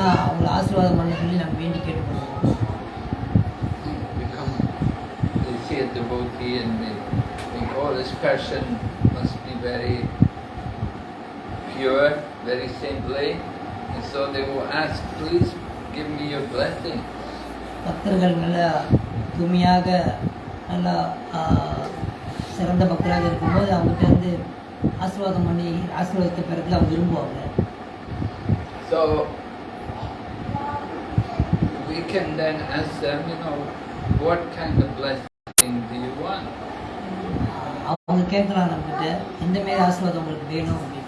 சொன்னால் அவங்கள ஆசீர்வாதம் பண்ண சொல்லி நம்ம வேண்டி கேட்டுக்கொள்வோம் a devotee and they think, oh, this person must be very pure, very saintly. And so they will ask, please give me your blessing. பக்தர்கள் நல்லா தூய்மையாக நல்லா சிறந்த பக்தராக இருக்கும்போது அவங்ககிட்ட வந்து ஆசீர்வாதம் பண்ணி ஆசீர்வாதத்தை பிறகு அவங்க விரும்புவாங்க So we can then ask them, you know, what kind of blessing do you want? அவங்க கேட்கலாம் நம்மகிட்ட எந்த மாரி ஆசீர்வாதம் உங்களுக்கு வேணும் அப்படின்னு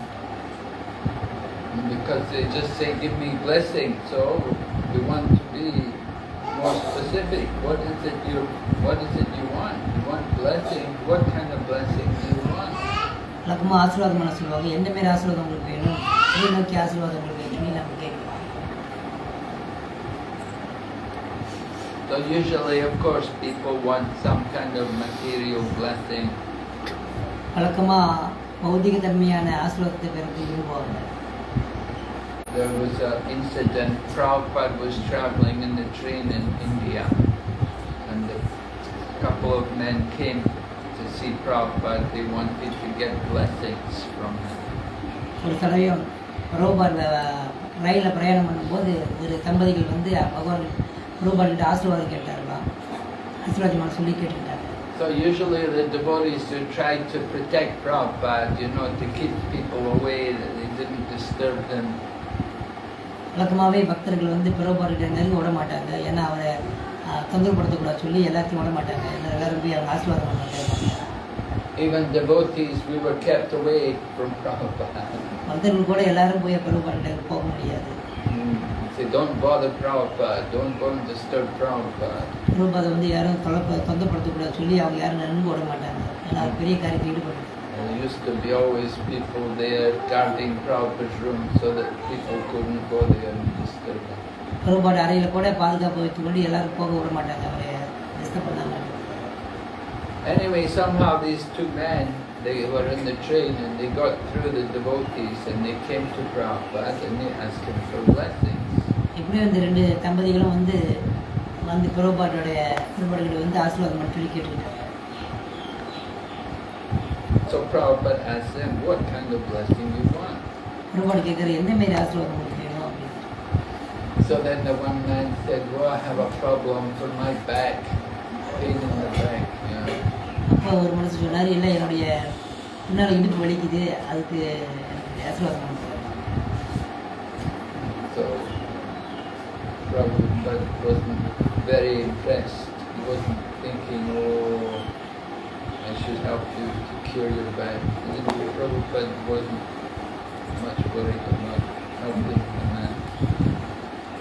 Because they just say, give me blessing. So we want to be more specific. What is it you What is it you want? You want blessing? What kind of blessing do you want? வழக்கமாக ஆசீர்வாதம் பண்ண சொல்லுவாங்க எந்த மாரி ஆசீர்வாதம் உங்களுக்கு வேணும் எதை நோக்கி ஆசீர்வாதம் உங்களுக்கு So usually, of course, people want some kind of material blessing. வழக்கமாக பௌதிக தன்மையான ஆசீர்வாதத்தை பிறகு விரும்புவாங்க There was an incident. Prabhupada was traveling in the train in India, and a couple of men came to see Prabhupada. They wanted to get blessings from him. ஒரு சமயம் ரோபார் ரயிலில் பிரயாணம் பண்ணும்போது ஒரு தம்பதிகள் வந்து பகவான் ரோபார்கிட்ட ஆசீர்வாதம் கேட்டார்களாம் ஆசீர்வாதமான சொல்லி கேட்டுக்கிட்டாங்க So usually the devotees who try to protect Prabhupada, you know, to keep people away, that they didn't disturb them. வழக்கமாகவே பக்தர்கள் வந்து பிரபார்கிட்ட நெருங்க விட மாட்டாங்க. ஏன்னா அவரை ஆஹ், தொந்தரவுப்படுத்தக்கூடாது சொல்லி எல்லாத்தையும் விட மாட்டாங்க. எல்லா- எல்லாரும் போய் அவங்க ஆசீர்வாதம் பண்ண மாட்டாங்க. Even devotees, we were kept away from Prabhupada. பக்தர்கள் கூட எல்லாரும் போய் பிரபார்கிட்ட போக முடியாது. Say, don't bother Prabhupada, don't go and disturb Prabhupada. பிரபாதை வந்து யாரும் தொலைப்ப தொந்தரப்படுத்தக்கூடாது சொல்லி அவங்க யாரும் நெருங்க விட மாட்டாங்க ஏன்னா அவர் பெரிய காரியத்தில் ஈடுபட்டு There used to be always people there guarding Prabhupada's room so that people couldn't go there and disturb him. பிரபாடு அறையில் கூட பாதுகாப்பு வைத்துக்கொண்டு எல்லாரும் போக விட மாட்டாங்க அவரை டிஸ்டர்ப் பண்ணாங்க Anyway, somehow these two men, they were in the train and they got through the devotees and they came to Prabhupada and they asked him for blessings. எப்படியும் இந்த ரெண்டு தம்பதிகளும் வந்து வந்து பிரபாட்டோடைய திருப்பாடுகளை வந்து ஆசீர்வாதம் பண்ண சொல்லி கேட்டுக்கிட்டாங்க So Prabhupada asked them, what kind of blessing you want? பிரபாடு கேட்குற எந்த மாரி ஆசீர்வாதம் உங்களுக்கு வேணும் அப்படின்னு So then the one man said, well, I have a problem for my back, pain in the back, you know. அப்போ ஒரு மனுஷன் சொன்னார் இல்லை என்னுடைய பின்னால் இடுப்பு வலிக்குது அதுக்கு ஆசீர்வாதம் பண்ணுங்க." So Prabhupada wasn't very impressed. He wasn't thinking, oh, I should help you to cure your back. And then Prabhupada wasn't much worried about helping the man.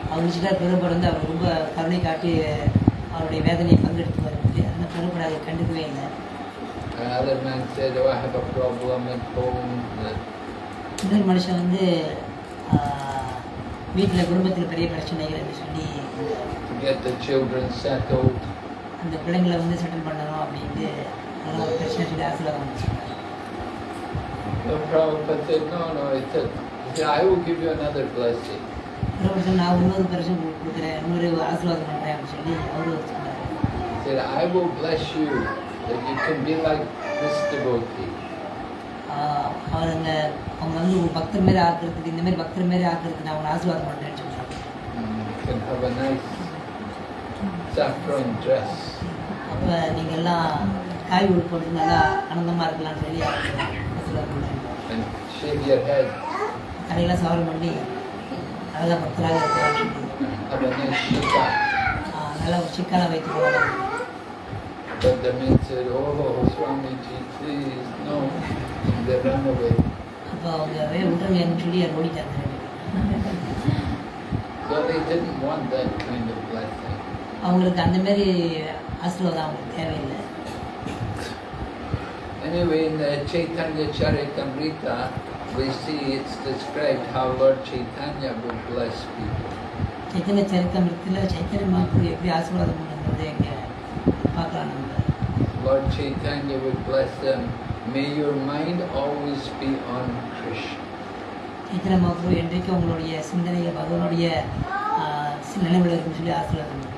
அவர் நினச்சிட்டா பெருப்பட வந்து அவர் ரொம்ப கருணை காட்டி அவருடைய வேதனையை பங்கெடுத்து வருது அந்த பெருப்பட அதை கண்டுக்கவே இல்லை Another man said, oh, I have a problem at home. இன்னொரு மனுஷன் வந்து வீட்டில் குடும்பத்தில் பெரிய பிரச்சனைகள் என்று சொல்லி to get the children settled. அந்த பிள்ளைங்களை வந்து செட்டில் பண்ணணும் அப்படின்ட்டு அதெல்லாம் ஒரு பிரச்சனை சொல்லி ஆசீர்வாதம் பண்ண சொன்னார் So Prabhupada said, no, no, he said, he said, I will give you another blessing. அப்புறம் சொன்ன நான் இன்னொரு பிரச்சனை கொடுக்குறேன் இன்னொரு ஆசீர்வாதம் பண்ணுறேன் அப்படின்னு சொல்லி அவரு சொன்னார் He said, I will bless you that you can be like this devotee. அவருங்க அவங்க வந்து ஒரு பக்தர் மாரி ஆக்குறதுக்கு இந்த மாதிரி பக்தர் மாரி ஆக்குறதுக்கு நான் அவங்களை ஆசீர்வாதம் பண்ணுறேன்னு சொல்கிறேன் அப்போ நீங்கள் எல்லாம் காய் உள் போட்டு நல்லா ஆனந்தமாக இருக்கலாம்னு சொல்லி ஆசீர்வாதம் பண்ணுறேன் அதையெல்லாம் சவால் பண்ணி நல்லா பக்தராக இருக்கிறாங்க நல்லா ஒரு சிக்கலாக வைத்து போகலாம் But Swamiji, please, no. And they ran away. அப்போ அவங்க வே விட்டுருங்கன்னு சொல்லி அதை ஓடிட்டாங்க So they didn't want that kind of blessing. அவங்களுக்கு அந்த மாதிரி ஆசீர்வாதம் அவங்களுக்கு தேவையில்லை Anyway, in the Chaitanya Charitamrita, we see it's described how Lord Chaitanya would bless people. Chaitanya சரித்திரத்தில் சைத்தன்ய மாப்பு எப்படி ஆசீர்வாதம் பண்ணுறது இங்கே பார்க்கலாம் நம்ம Lord Chaitanya would bless them. May your mind always be on Krishna. Chaitanya மாப்பு என்றைக்கும் உங்களுடைய சிந்தனைகள் பகவானுடைய ஆஹ், நினைவில் இருக்குன்னு சொல்லி ஆசீர்வாதம் பண்ணுவார்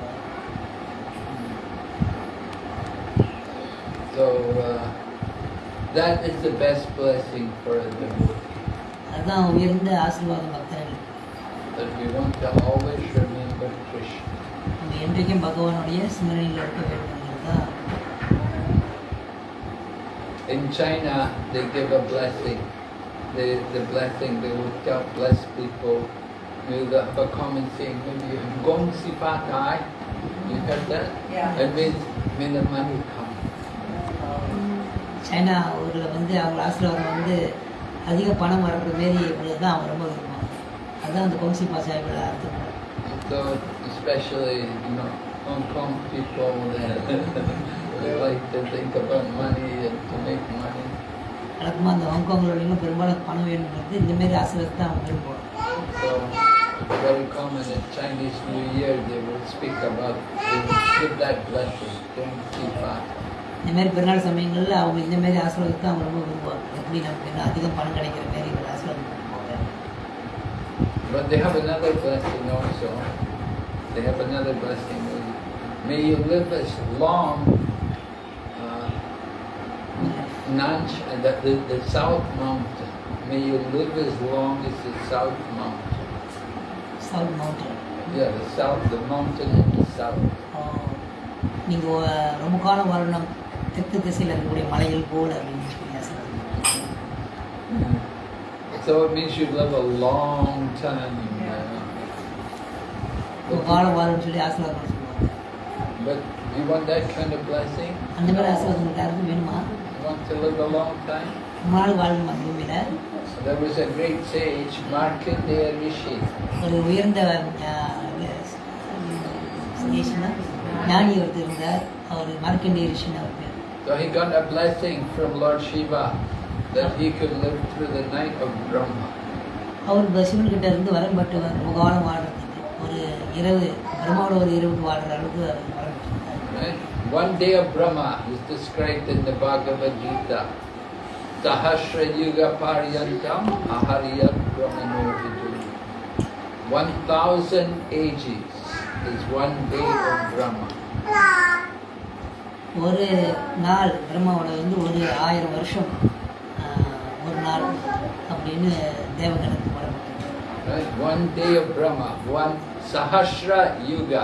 So uh, that is the best blessing for a devotee. அதுதான் உயர்ந்த ஆசீர்வாதம் பக்தர்கள் That we want to always remember Krishna. நம்ம என்றைக்கும் பகவானுடைய சிந்தனையில் இருக்க வேண்டும்ங்கிறது தான் In China, they give a blessing. The, the blessing, they will tell, bless people. Maybe they have a common saying, maybe Gong Si Fa Tai. You heard that? Yeah. It means, may the money come. China ஊரில் வந்து அவங்க ஆசீர்வாதம் வந்து அதிக பணம் வரக்கூடிய மாரி உள்ளது தான் அவங்க ரொம்ப விரும்புவாங்க அதுதான் அந்த கொம்சி பாசாயோட அர்த்தம் So, especially, you know, Hong Kong people, they, think about money and to make money. வழக்கமாக அந்த ஹாங்காங்கில் பெரும்பாலும் பணம் வேணுங்கிறது இந்த மாரி ஆசீர்வாதத்தை தான் அவங்க விரும்புவாங்க very common at Chinese New Year, they will speak about, they will give that blessing, Gong Si Fa. இந்த மாதிரி பெருநாள் சமயங்களில் அவங்க இந்த மாதிரி ஆசீர்வாதத்தை அவங்க ரொம்ப விரும்புவாங்க எப்படி நமக்கு இன்னும் அதிகம் பணம் கிடைக்கிற மாரி ஒரு ஆசீர்வாதம் பண்ணுவாங்க But they have another blessing also. They have another blessing. May you live as long, uh, Nanch, uh, the, the, the South Mountain. May you live as long as the South Mountain. South mountain Yeah, the South, the mountain in the South. நீங்கள் ரொம்ப காலம் வரணும் தெற்கு திசையில் இருக்கக்கூடிய மலைகள் போல் அப்படின்னு சொல்லி ஆசீர்வாதம் பண்ணுவாங்க. So it means you live a long time. uh, ரொம்ப காலம் வாழணும்னு சொல்லி ஆசீர்வாதம் பண்ண சொல்லுவாங்க but you want that kind of blessing? அந்த மாதிரி ஆசீர்வாதம் உங்களுக்கு யாருக்கும் வேணுமா You want to live a long time? ரொம்ப நாள் வாழணுமா பூமியில் There was a great sage, Markandeya Rishi. ஒரு உயர்ந்த ரிஷினா ஞானி ஒருத்தர் இருந்தார் அவர் மார்க்கண்டே ரிஷின்னு அவர் பேர் So he got a blessing from Lord Shiva that he could live through the night of Brahma. அவர் இந்த சிவன்கிட்ட இருந்து வரம் பெற்று ரொம்ப காலம் வாழ்றதுக்கு ஒரு இரவு பிரம்மாவோட ஒரு இரவுக்கு வாழ்ற அளவுக்கு அவர் வரம் பெற்றிருந்தார் Right? One day of Brahma is described in the Bhagavad Gita. Sahasra Yuga Paryantam Ahariyat Brahmano Vidu. One thousand ages is one day of Brahma. ஒரு நாள் பிரம்மாவோட வந்து ஒரு ஆயிரம் வருஷம் ஆஹ், ஒரு நாள் அப்படின்னு தேவகணக்கு வரப்பட்டது Right? One day of Brahma, one Sahasra Yuga.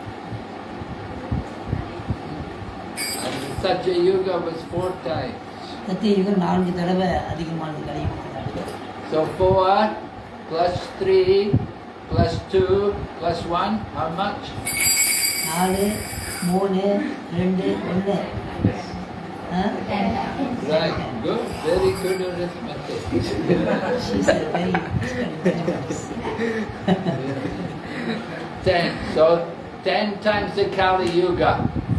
And the Satya Yuga was four times. சத்திய யுகம் நான்கு தடவை அதிகமானது கலியுகத்தில் So four plus three plus two plus one, how much? நாலு மூணு ரெண்டு ஒன்று Right, good, very good arithmetic. ten. So ten times the Kali Yuga,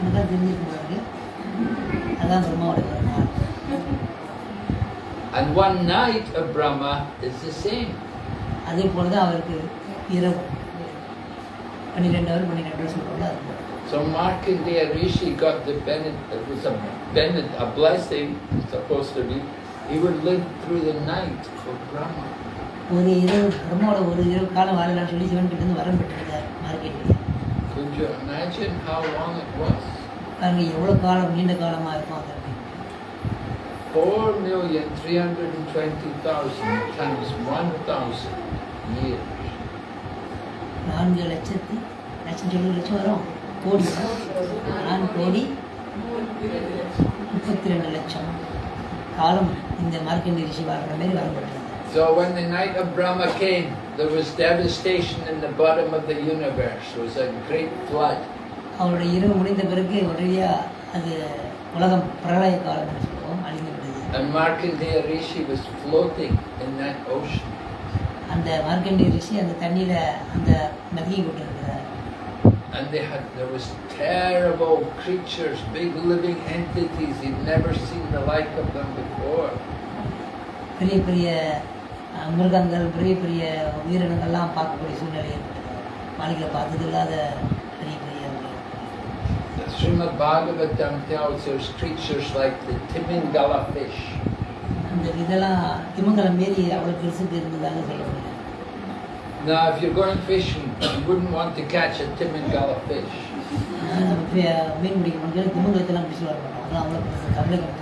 எனக்கு தெரிஞ்சிருக்க முடியாது அதான் பிரம்மாவுடைய ஒரு நாள் And one night of Brahma is the same. அதே போல தான் அவருக்கு இரவு பன்னிரெண்டு அவர் பன்னிரெண்டு சொல்லுவாங்க அது போல. So Markandeya Rishi got the benefit, it was a, benefit, a blessing, supposed to be. He would live through the night of Brahma. ஒரு இரவு பிரம்மாவோட ஒரு இரவு காலம் வாழலாம்னு சொல்லி சிவன் கிட்ட இருந்து வரம் பெற்றிருந்தார் மார்க்கெட்டில் you imagine how long it was? பாருங்க எவ்வளோ காலம் நீண்ட காலமாக இருக்கும் அது அப்படின்னு. 4,320,000 times 1,000 years. நான்கு லட்சத்தி லட்சம் சொல்லி லட்சம் வரும் கோடி நான்கு கோடி முப்பத்தி ரெண்டு லட்சம் காலம் இந்த மார்க்கெண்ட் ரிஷி வாழ்கிற மாதிரி வரப்பட்டிருந்தது So when the night of Brahma came, there was devastation in the bottom of the universe. There was a great flood. அவருடைய இரவு முடிந்த பிறகு உடனடியா அது உலகம் பிரளய காலம் என்று சொல்லுவோம் அழிந்து விட்டது And Markandeya Rishi was floating in that ocean. அந்த மார்க்கெண்டி ரிஷி அந்த தண்ணியில அந்த நதியை கொண்டிருக்கிறார் And they had, there was terrible creatures, big living entities. He'd never seen the like of them before. பெரிய பெரிய அஹ், மிருகங்கள் பெரிய பெரிய உயிரினங்கள்லாம் பார்க்கக்கூடிய சூழ்நிலை ஏற்பட்டது மாளிகையில் பார்த்தது இல்லாத பெரிய பெரிய உயிரினங்கள். The Srimad Bhagavatam tells there's creatures like the Timingala fish. அந்த இதெல்லாம் திமங்கலம் மீறி அவ்வளோ பெருசுக்கு இருந்ததாக சொல்லப்படுது Now, if you're going fishing, you wouldn't want to catch a Timingala fish. ஆஹ் நம்ம பே- மீன் பிடிக்க முடியாது திமங்கலத்தெல்லாம் பிடிச்சி வர மாட்டோம் அதான் அவ்வளோ பெருசு கவலை கட்டு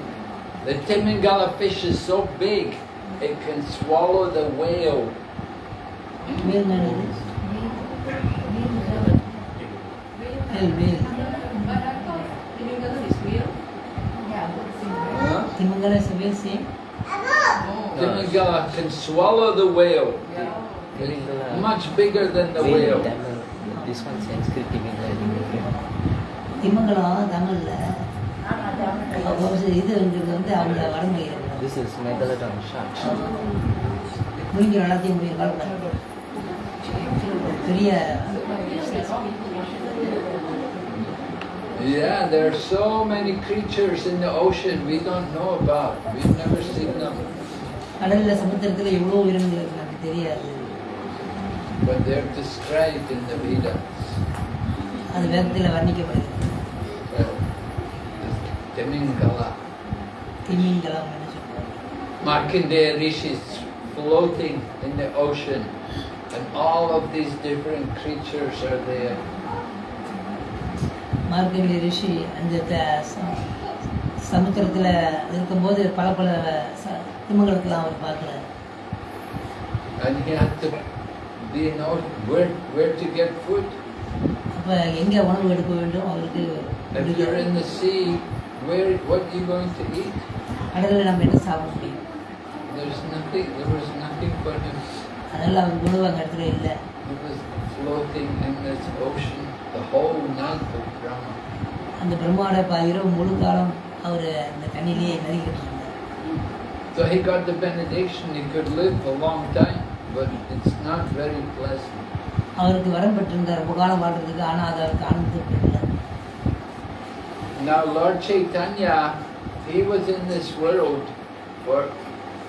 The Timingala fish is so big, it can swallow the whale. மேல் என்னது மேல் மேல் Huh? திமங்கல civil same Timingala can swallow the whale. Timingala. Much bigger than the Whale whale. Tamil. This one Sanskrit Timingala different. திமங்கலம் தமிழ்ல ஒரு சில இதுங்கிறது வந்து அவங்க வடமொழியில் This is Megalodon shark. முடிஞ்ச எல்லாத்தையும் முடிய காலத்தில் பெரிய Yeah, there are so many creatures in the ocean we don't know about. We've never seen them. கடல்ல சமுத்திரத்துல எவ்வளோ உயிரினங்கள் இருக்கு நமக்கு தெரியாது But they're described in the Vedas. அது வேதத்தில் வர்ணிக்கப்படுகிறது Well, Timingala. திமிங்கலம் என்று சொல்லுவாங்க Markandeya Rishi is floating in the ocean, and all of these different creatures are there. Market ரிஷி அந்த த- ச- சமுத்திரத்துல இருக்கும்போது பல பல ச- திமிங்கலத்தெல்லாம் அவர் பார்க்குறாரு And he had to be know where, where to get food. அப்போ எங்கே உணவு எடுக்க வேண்டும் அவருக்கு If you're in the sea, where, what are you going to eat? கடலில் நம்ம என்ன சாப்பிட முடியும் There's nothing, there was nothing for him. அதனால அவருக்கு உணவு அந்த இடத்துல இல்லை He was floating in this ocean the whole night of Brahma. அந்த பிரம்மாவோட ப இரவு முழு காலம் அவர் அந்த தண்ணியிலேயே நறுக்கிட்டு இருந்தார் So he got the benediction, he could live a long time, but it's not very pleasant. அவருக்கு வரம் பெற்றிருந்தார் ரொம்ப காலம் வாழ்றதுக்கு ஆனால் அது அவருக்கு ஆனந்தப்படல Now Lord Chaitanya, he was in this world for,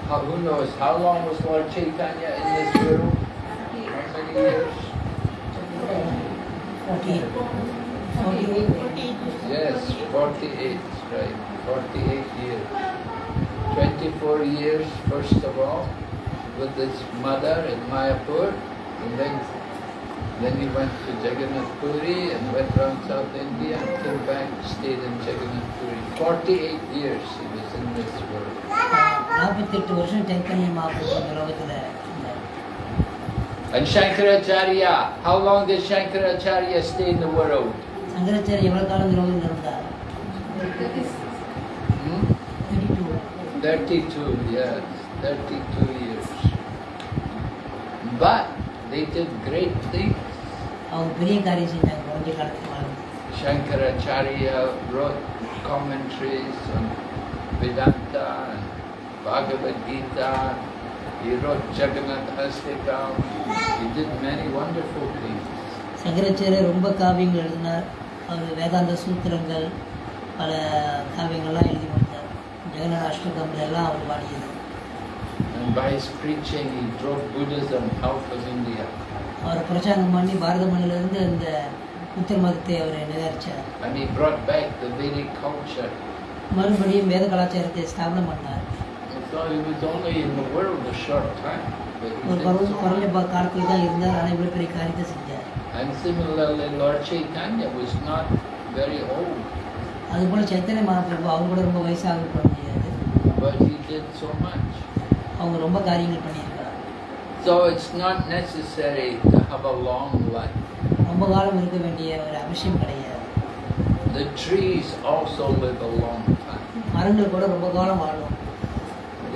how, who knows, how long was Lord Chaitanya in this world? How many years? Okay Yes, 48, right, 48 years. 24 years, first of all, with his mother in Mayapur, and then then he went to Jagannath Puri and went around South India and came back, stayed in Jagannath Puri. 48 years he was in this world. நாற்பத்தெட்டு வருஷம் சைத்தன்ய மகாபிரபு இந்த லோகத்தில் இருந்தார் And Shankaracharya, how long did Shankaracharya stay in the world? Shankaracharya எவ்வளோ காலம் இந்த லோகத்தில் இருந்தார் Hmm? Thirty two 32, yes, 32 years. But they did great things. அவங்க பெரிய காரியம் செஞ்சாங்க கொஞ்ச காலத்துக்கு வாழ்ந்து Shankaracharya wrote commentaries on Vedanta and Bhagavad Gita. He wrote Jagannath Astikam. He did many wonderful things. சங்கராச்சாரியர் ரொம்ப காவியங்கள் எழுதினார் அவர் வேதாந்த சூத்திரங்கள் பல காவியங்கள்லாம் எழுதி கொடுத்தார் ஜெகநாத அஷ்டகம் எல்லாம் அவர் பாடியது And by his preaching, he drove Buddhism out of India. அவர் பிரச்சாரம் பண்ணி பாரத மண்ணிலிருந்து அந்த புத்த மதத்தை அவர் நிகழ்ச்சார் And he brought back the Vedic culture. மறுபடியும் வேத கலாச்சாரத்தை ஸ்தாபனம் பண்ணார் So he was only in the world a short time. But he ஒரு did குறை- so குறைஞ்ச much. ப- காலத்தில் தான் இருந்தார் ஆனால் இவ்வளோ பெரிய காரியத்தை செஞ்சார் And similarly, Lord Chaitanya was not very old, அதுபோல் சைத்தன்ய மகாபிரபு அவங்க கூட ரொம்ப வயசாக பண்ண முடியாது but he did so much. அவங்க ரொம்ப காரியங்கள் பண்ணியிருக்காங்க So it's not necessary to have a long life. ரொம்ப காலம் இருக்க வேண்டிய ஒரு அவசியம் கிடையாது The trees also live a long time. மரங்கள் கூட ரொம்ப காலம் வாழும்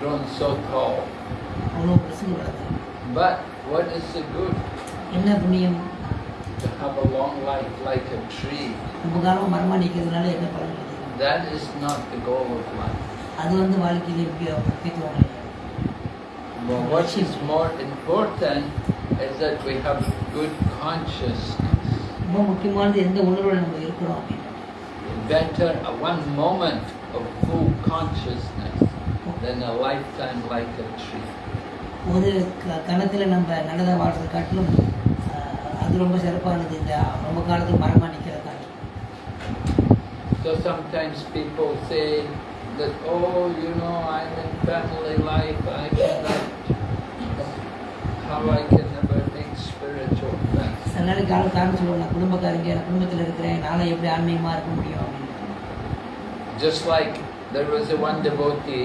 grown so tall. அவ்வளோ பிரசங்க வளர்ந்தது But what is the good என்ன புண்ணியம் to have a long life like a tree? ரொம்ப காலமாக மரமாக நிற்கிறதுனால என்ன பலன் கிடையாது That is not the goal of life. அது வந்து வாழ்க்கையில் முக்கிய முக்கியத்துவம் கிடையாது Well, what is more important is that we have good consciousness. ரொம்ப முக்கியமானது எந்த உணர்வில் நம்ம இருக்கிறோம் அப்படின்னு Better a one moment of full consciousness than a lifetime like a tree. ஒரு க கணத்தில் நம்ம நல்லதாக வாழ்றதை காட்டிலும் ஆஹ், அது ரொம்ப சிறப்பானது இந்த ரொம்ப காலத்துக்கு மரமாக நிற்கிற காட்டும் So sometimes people say that, oh, you know, I'm in family life, I cannot, how I can never make spiritual things. சில நாளைக்கு காலம் காரணம் சொல்லுவாங்க நான் குடும்பக்காரங்க நான் குடும்பத்தில் இருக்கிறேன் நானும் எப்படி ஆன்மீகமாக இருக்க முடியும் அப்படின்னு Just like there was a one devotee,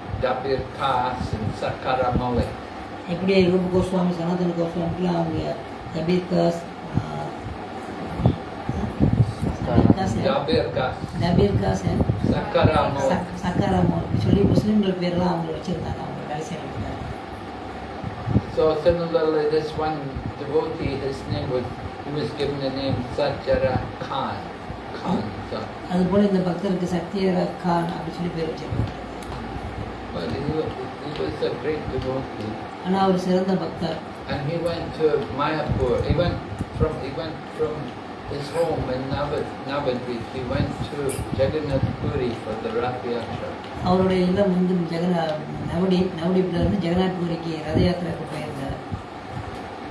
Dabir Khas and Sakara Malik. Every Rupa Goswami, Sanatana Goswami, Kilam, Dabir Khas, Dabir Khas. Sakara Malik. Sakara Malik. Actually, Muslim. So similarly, this one devotee, his name was, he was given the name Satyaraj Khan. Khan. அதுபோல இந்த பக்தருக்கு சத்யராஜ் கான் அப்படின்னு சொல்லி பேர் வச்சிருக்காங்க ஆனா அவர் சிறந்த பக்தர் And he went to Mayapur. He went from he went from his home in Navad, Navadvip. He went to Jagannath Puri for the Rath Yatra. அவருடைய இல்லம் வந்து ஜெகநா நவடீப் நவடீப்ல இருந்து ஜெகநாத் பூரிக்கு ரத யாத்திரைக்கு போயிருந்தார்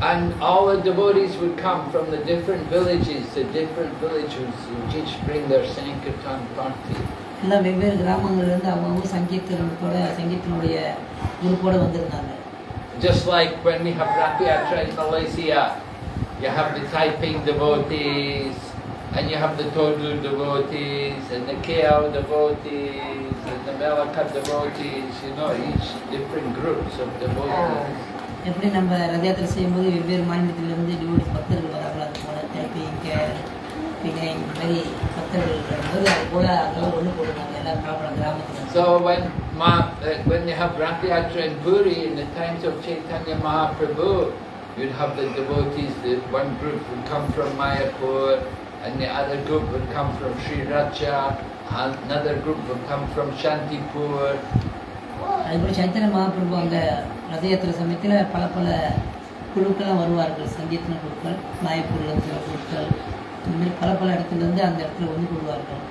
And all the devotees would come from the different villages, the different villages would each bring their Sankirtan party. எல்லாம் வெவ்வேறு கிராமங்கள்லேருந்து அவங்கவுங்க குரூப்போடு வந்திருந்தாங்க Just like when we have Rath Yatra in Malaysia, you have the Taiping devotees, and you have the Todu devotees, and the KL devotees, and the Melaka devotees, you know, each different groups of devotees. எப்படி so when Ma, uh, when you have Rath Yatra and Puri in the times of Chaitanya Mahaprabhu, you'd have the devotees, the one group would come from Mayapur, and the other group would come from Sri Racha, another group would come from Shantipur. அதுபோல் இந்த மாதிரி பல பல இடத்துல இருந்து அந்த இடத்துல வந்து கொள்வார்கள்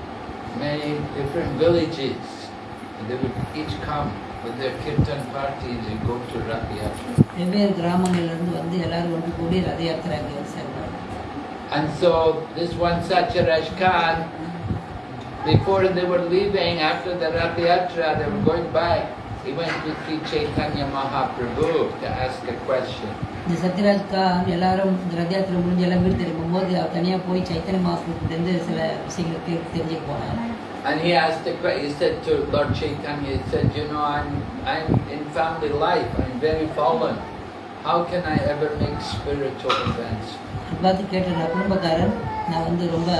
many different villages. And they would each come with their kirtan parties and go to Rath Yatra. வெவ்வேறு கிராமங்கள்ல இருந்து வந்து எல்லாரும் ஒன்று கூடி ரத யாத்திரை அங்கே வந்து சேர்ந்தார்கள் And so this one Satyaraj Khan, before they were leaving, after the Rath Yatra, they were going back, he went to see Chaitanya Mahaprabhu to ask a question. இந்த சத்யராஜ் கான் எல்லாரும் இந்த ரத யாத்திரை முடிஞ்சு எல்லாம் வீடு திரும்பும்போது அவர் தனியாக போய் சைத்தன்ய மகாபிரபுலேருந்து சில விஷயங்களை கேட்டு தெரிஞ்சுக்க போனார் And he asked the que- he said to Lord Chaitanya, he said, you know, I'm, I'm in family life, I'm very fallen. How can I ever make spiritual? அது பார்த்து கேட்டிருந்த குடும்பக்காரன் நான் வந்து ரொம்ப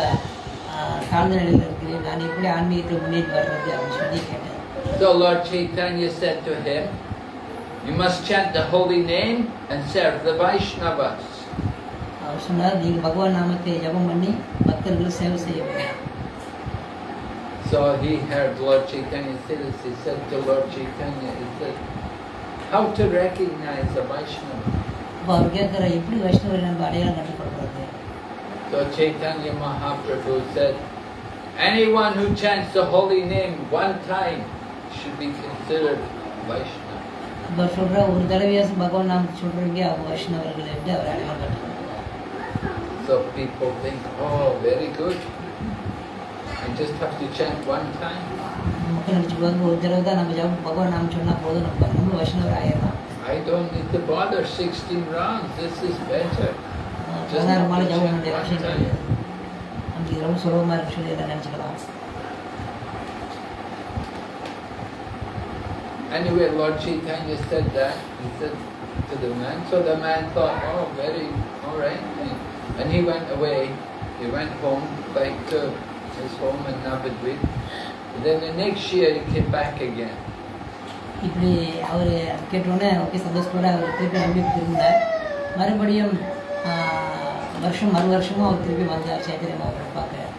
தாழ்ந்த நிலையில் இருக்கிறேன் நான் எப்படி ஆன்மீகத்தில் முன்னேறி வர்றது அப்படின்னு சொல்லி கேட்டேன் So Lord Chaitanya said to him, you must chant the holy name and serve the Vaishnavas. அவர் சொன்னார் நீங்கள் பகவான் நாமத்தை ஜபம் பண்ணி பக்தர்களுக்கு சேவை செய்ய வேண்டும் So he heard Lord Chaitanya say this. He said to Lord Chaitanya, he said, how to recognize a Vaishnava? அப்போ அவர் கேட்குற எப்படி வைஷ்ணவரை நம்ம அடையாளம் கண்டுபிடிக்கிறது So Chaitanya Mahaprabhu said, anyone who chants the holy name one time should be considered Vaishnava. இப்போ சொல்கிற ஒரு தடவையாச்சும் பகவான் நாமத்தை சொல்கிறீங்க அவங்க வைஷ்ணவர்கள் என்று அவர் அடையாளம் கண்டுபிடிக்கிறார் So people think, oh, very good. I just have to chant one time. மக்கள் நினச்சிக்குவாங்க ஒரு தடவை தான் நம்ம ஜபம் பகவான் நாம சொன்னால் போதும் நம்ம நம்ம வைஷ்ணவர் ஆயிடலாம் I don't need to bother 16 rounds. This is better. சாதாரணமான ஜபம் வேண்டிய அவசியம் கிடையாது நமக்கு இது ரொம்ப சுலபமாக இருக்கு சொல்லி எல்லாம் நினச்சிக்கலாம் Anyway, Lord Chaitanya said that. He said to the man. So the man thought, oh, very, all right. And he went away. He went home, back to his home in Navadvip. And then the next year he came back again. இப்படி அவர் கேட்டோன்னே okay சந்தோஷத்தோட அவர் திருப்பி நம்பி திரும்பினார் மறுபடியும் ஆஹ், வருஷம் மறு வருஷமும் அவர் திருப்பி வந்தார் சைத்தன்ய மாவட்டம் பார்க்க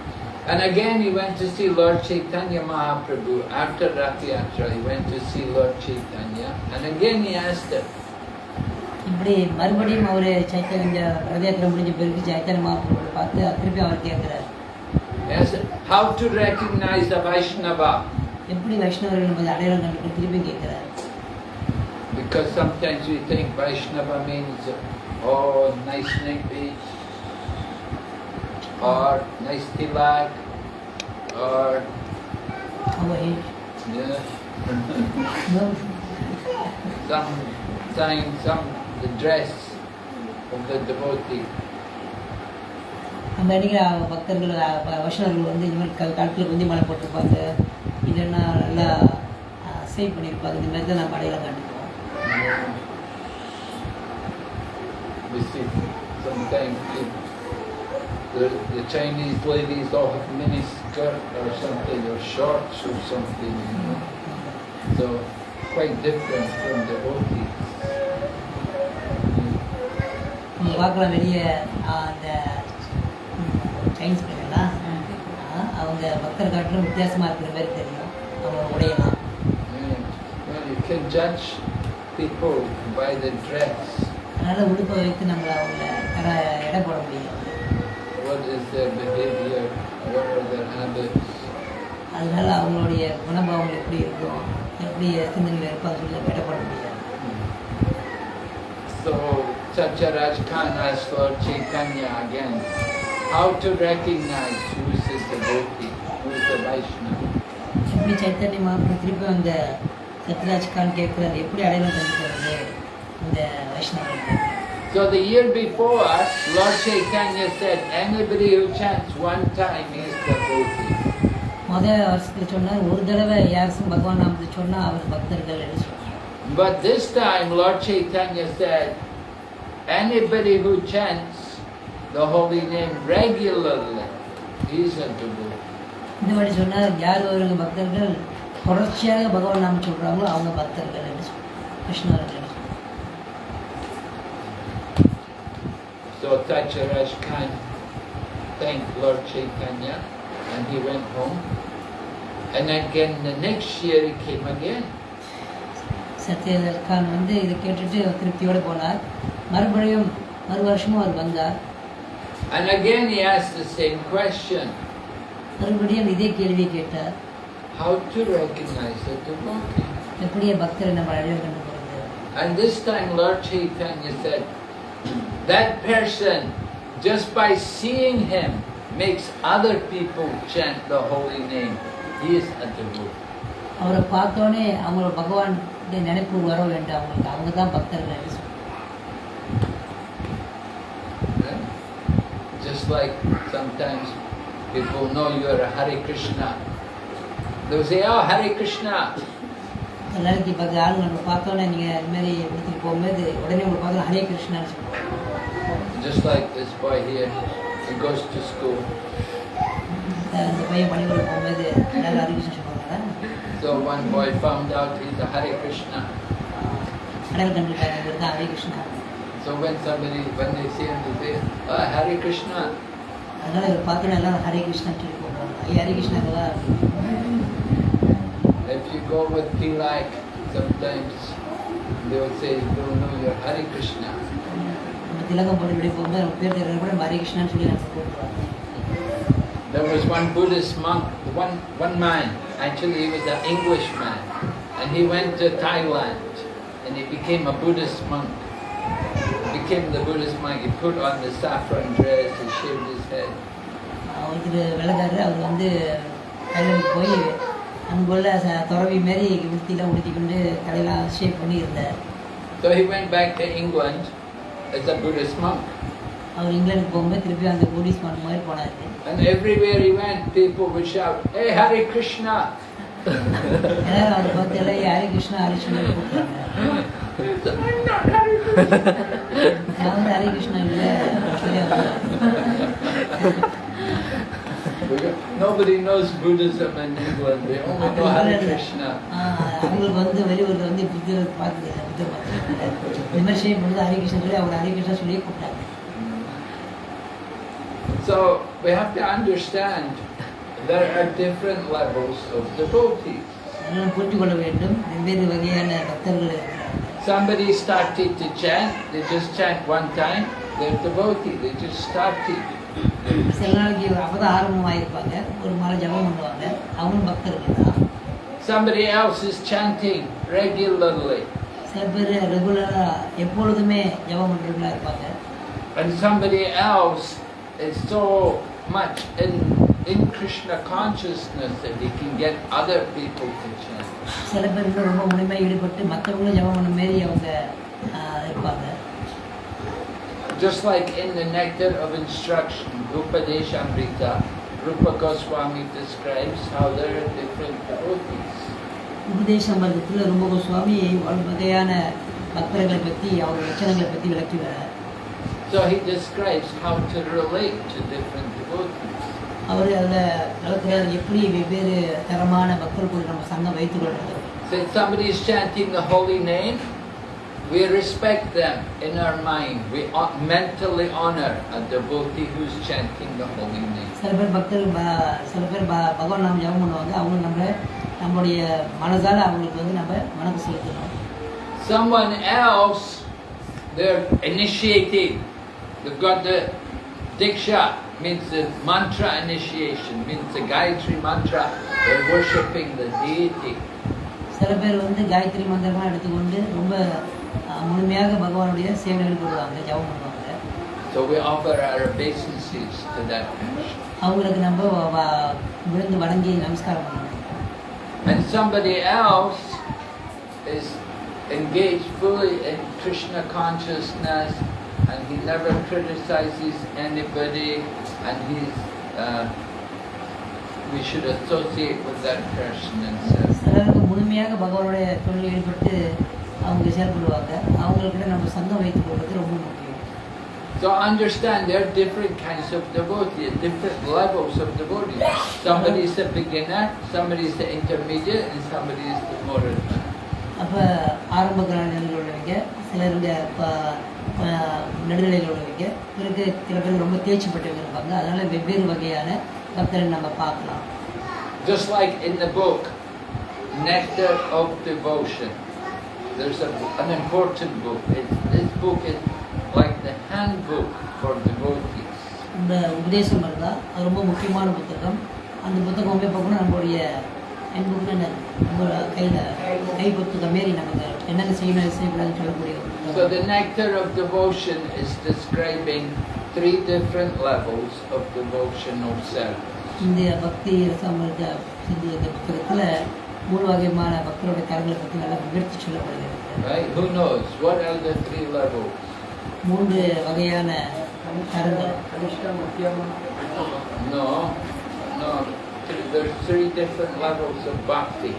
And again he went to see Lord Chaitanya Mahaprabhu. After Rath Yatra, he went to see Lord Chaitanya. And again he asked him, இப்படி மறுபடியும் அவர் சைத்தன்ய ரத யாத்திரை முடிஞ்ச பிறகு சைத்தன்ய மாவட்டத்தை பார்த்து திருப்பி அவர் கேட்குறார் he asked, how to recognize a Vaishnava? எப்படி வைஷ்ணவர்கள் நம்ம அடையாளம் கண்டுபிடி திருப்பி கேட்குறார் Because sometimes we think Vaishnava means, oh, nice neck और इसके बाद और some time some the dress of the devotee. அந்த அன்றைக்கி பக்தர்கள் வசனர்கள் வந்து இந்த மாதிரி காட்டில் குந்தி மலை போட்டிருப்பாங்க. இல்லைன்னா நல்லா சேவ் பண்ணியிருப்பாங்க இந்த மாதிரி தான் நம்ம அடையாளம் காட்டுவோம் the, the, the Chinese ladies all have mini skirt or something, or shorts or something, you know. So quite different from devotees. நம்ம பார்க்கலாம் வெளியே அந்த ம், சைனீஸ் பையன்லாம் அவங்க பக்தர் காட்டிலும் வித்தியாசமாக இருக்கிற மாதிரி தெரியும் அவங்க உடையலாம் Yeah. Well, you can judge people by the dress. அதனால் உடுப்பை வைத்து நம்மளை அவங்கள தர எடை போட முடியும் what is their behavior what are their habits. So, Satyaraj Khan asked for Chaitanya again, how to recognize who is the devotee, who is the Vaishnava. எப்படி சைத்தன்ய மகாபிரபு திருப்பி அந்த சத்யராஜ் கான் எப்படி அடையாளம் கண்டுக்கிறது இந்த வைஷ்ணவர்கள் So the year before, Lord Chaitanya said, anybody who chants one time is devotee. முதல் வருஷத்தில் சொன்னார் ஒரு தடவை யாருக்கும் பகவான் நாமத்தை சொன்னால் அவர் பக்தர்கள் என்று சொன்னார் But this time, Lord Chaitanya said, anybody who chants the holy name regularly is a devotee. இந்த மாதிரி சொன்னார் யார் ஒரு பக்தர்கள் தொடர்ச்சியாக பகவான் நாம சொல்கிறாங்களோ அவங்க பக்தர்கள் என்று சொன்னார் கிருஷ்ணர்கள் Satyaraj Khan thanked Lord Chaitanya and he went home. And again the next year he came again. சத்யதல் Khan வந்து இதை கேட்டுட்டு திருப்தியோடு போனார் மறுபடியும் மறு வருஷமும் அவர் வந்தார் And again he asked the same question. How to recognize the devotee? எப்படி பக்தரை நம்ம அடையாளம் கண்டு And this time Lord Chaitanya said, that person, just by seeing him, makes other people chant the holy name. He is a devotee. அவரை பார்த்தோன்னே அவங்களோட பகவான் நினைப்பு வர வேண்டும் அவங்களுக்கு அவங்க தான் பக்தர்கள் என்று சொன்னார் Right? Just like sometimes people know you are a Hare Krishna. They'll say, oh, Hare Krishna. ಎಲ್ಲರಿಗೆ ಬಗ್ಗೆ ಆಳು ನನ್ನ ಪಾತ್ರ ನನಗೆ ಅದ್ಮೇಲೆ ಮೀಟಿಂಗ್ ಒಮ್ಮೆದೆ ಒಡನೆ ಉಳ್ಪಾದ್ರೆ Hare Krishna Just like this boy here, he goes to school. So one boy found out he's a Hare Krishna. So when somebody, when they see him, they say, oh, Hare Krishna. Hare Krishna. If you go with Tilak, sometimes they will say, no, no, you're Hare Krishna. நம்ம திலகம் போட்டு இப்படி போகும்போது நம்ம பேர் தெரியாது கூட நம்ம ஹரே கிருஷ்ணான்னு சொல்லி நம்ம கூப்பிடுவாங்க There was one Buddhist monk, one, one man, actually he was an Englishman, and he went to Thailand and he became a Buddhist monk. Became the Buddhist monk, he put on the saffron dress, he shaved his head. ஒருத்தர் வெள்ளக்காரர் அவர் வந்து தைலண்டுக்கு போய் அங்குள்ள துறவி மாரி உடுத்திலாம் உடுத்திக்கொண்டு தலையெல்லாம் shape பண்ணி இருந்தார் So he went back to England as a Buddhist monk. அவர் இங்கிலாந்துக்கு போகும்போது திருப்பி அந்த போலீஸ் மன் மாதிரி போனார் And everywhere he went, people would shout, Hey Hare Krishna! எல்லாரும் அவரை பார்த்து எல்லாம் "ஏய், ஹரே கிருஷ்ணா ஹரே கிருஷ்ணா கூப்பிட்டாங்க! நான் வந்து ஹரே கிருஷ்ணா இல்லை Nobody knows Buddhism in England, they only know Hare Krishna. ஆஹ் அவங்களுக்கு வந்து வெளியூரில் வந்து புத்தர் பார்த்தது இல்லை புத்தர் பார்த்தது இந்த மாதிரி ஷேப் வந்து ஹரே கிருஷ்ணா சொல்லி அவர் ஹரே கிருஷ்ணா சொல்லியே கூப்பிட்டாங்க So we have to understand there are different levels of devotees. அதனால் புரிந்து கொள்ள வேண்டும் வெவ்வேறு வகையான பக்தர்கள் இருக்கிறாங்க Somebody started to chant, they just chant one time, they're devotee, they just started. சில நாளைக்கு அப்பதான் ஆரம்பமாயிருப்பாங்க. ஒரு மாலை ஜபம் பண்ணுவாங்க. அவங்களும் பக்தர்கள் தான். Somebody else is chanting regularly, சில பேர் ரெகுலராக எப்பொழுதுமே ஜபம் பண்ணுறவங்களா இருப்பாங்க. And somebody else is so much in, in Krishna consciousness that he can get other people to chant. சில பேர் ரொம்ப முழுமையாக ஈடுபட்டு மற்றவங்களும் ஜபம் பண்ண மாரி அவங்க இருப்பாங்க. Just like in the Nectar of Instruction, Upadeshamrita, Rupa Goswami describes how there are different devotees. உபதேச மர்க்கத்தில் ரொம்ப கோஸ்வாமி பல வகையான பக்தர்களை பற்றி அவங்க லட்சணங்களை பற்றி விளக்கி வர So he describes how to relate to different devotees. அவர் அதில் வளர்க்கிறார் எப்படி வெவ்வேறு தரமான மக்கள் கூட நம்ம சங்கம் வைத்துக் கொள்றது Say somebody is chanting the holy name, we respect them in our mind. We hon- mentally honor a devotee who's chanting the holy name. சில பேர் பக்தர்கள் ப- சில பேர் ப பகவான் நாம ஜெபம் பண்ணுவாங்க அவங்க நம்ம நம்முடைய மனதால் அவங்களுக்கு வந்து நம்ம வணக்கம் செலுத்தணும் Someone else, they're initiating. They've got the Diksha, means the mantra initiation, means the Gayatri mantra. They're worshipping the deity. சில பேர் வந்து காயத்ரி மந்திரமாக எடுத்துக்கொண்டு ரொம்ப அஹ், முழுமையாக பகவானுடைய சேவையில் ஈடுபடுவாங்க ஜெபம் பண்ணுவாங்க So we offer our obeisances to that person. அவங்களுக்கு நம்ம வ- வ- விழுந்து வணங்கி நமஸ்காரம் பண்ணணும் And somebody else is engaged fully in Krishna consciousness and he never criticizes anybody and he's, uh, we should associate with that person and say, அவங்க செயல்படுவாங்க அவங்கக்கிட்ட நம்ம சங்கம் வைத்துக் கொள்வது ரொம்ப முக்கியம் So understand there are different kinds of devotees, different levels of devotees. Somebody is a beginner, somebody is the intermediate, and somebody is the advanced. அப்போ ஆரம்ப நிலையில் உள்ளவங்க சிலர் இந்த ப- ப- நடுநிலையில் உள்ளவங்க பிறகு சில பேர் ரொம்ப தேர்ச்சி பெற்றவங்க இருப்பாங்க அதனால வெவ்வேறு வகையான பக்தரை நம்ம பார்க்கலாம் Just like in the book, Nectar of Devotion. There's a, an important book. It's, this book is like the handbook for devotees. இந்த உபதேசம் இருந்தால் அது ரொம்ப முக்கியமான புத்தகம் அந்த புத்தகம் வந்து பார்க்கணும் நம்மளுடைய என் புக்கு நம்ம கையில் கை புத்தகம் மாரி நமக்கு என்னென்ன செய்யணும் எது செய்யக்கூடாதுன்னு சொல்லக்கூடிய ஒரு So புத்தகம். the Nectar of Devotion is describing three different levels of devotional service. இந்த பக்தி ரசாமிருத சிந்து இந்த புத்தகத்தில் மூணு வகையான பக்தருடைய தரங்களை பற்றி நல்லா விவரித்து சொல்லப்படுகிறது Right? Who knows? What are the three levels? மூன்று வகையான தரங்கள் No, no. Th- There's three different levels of bhakti.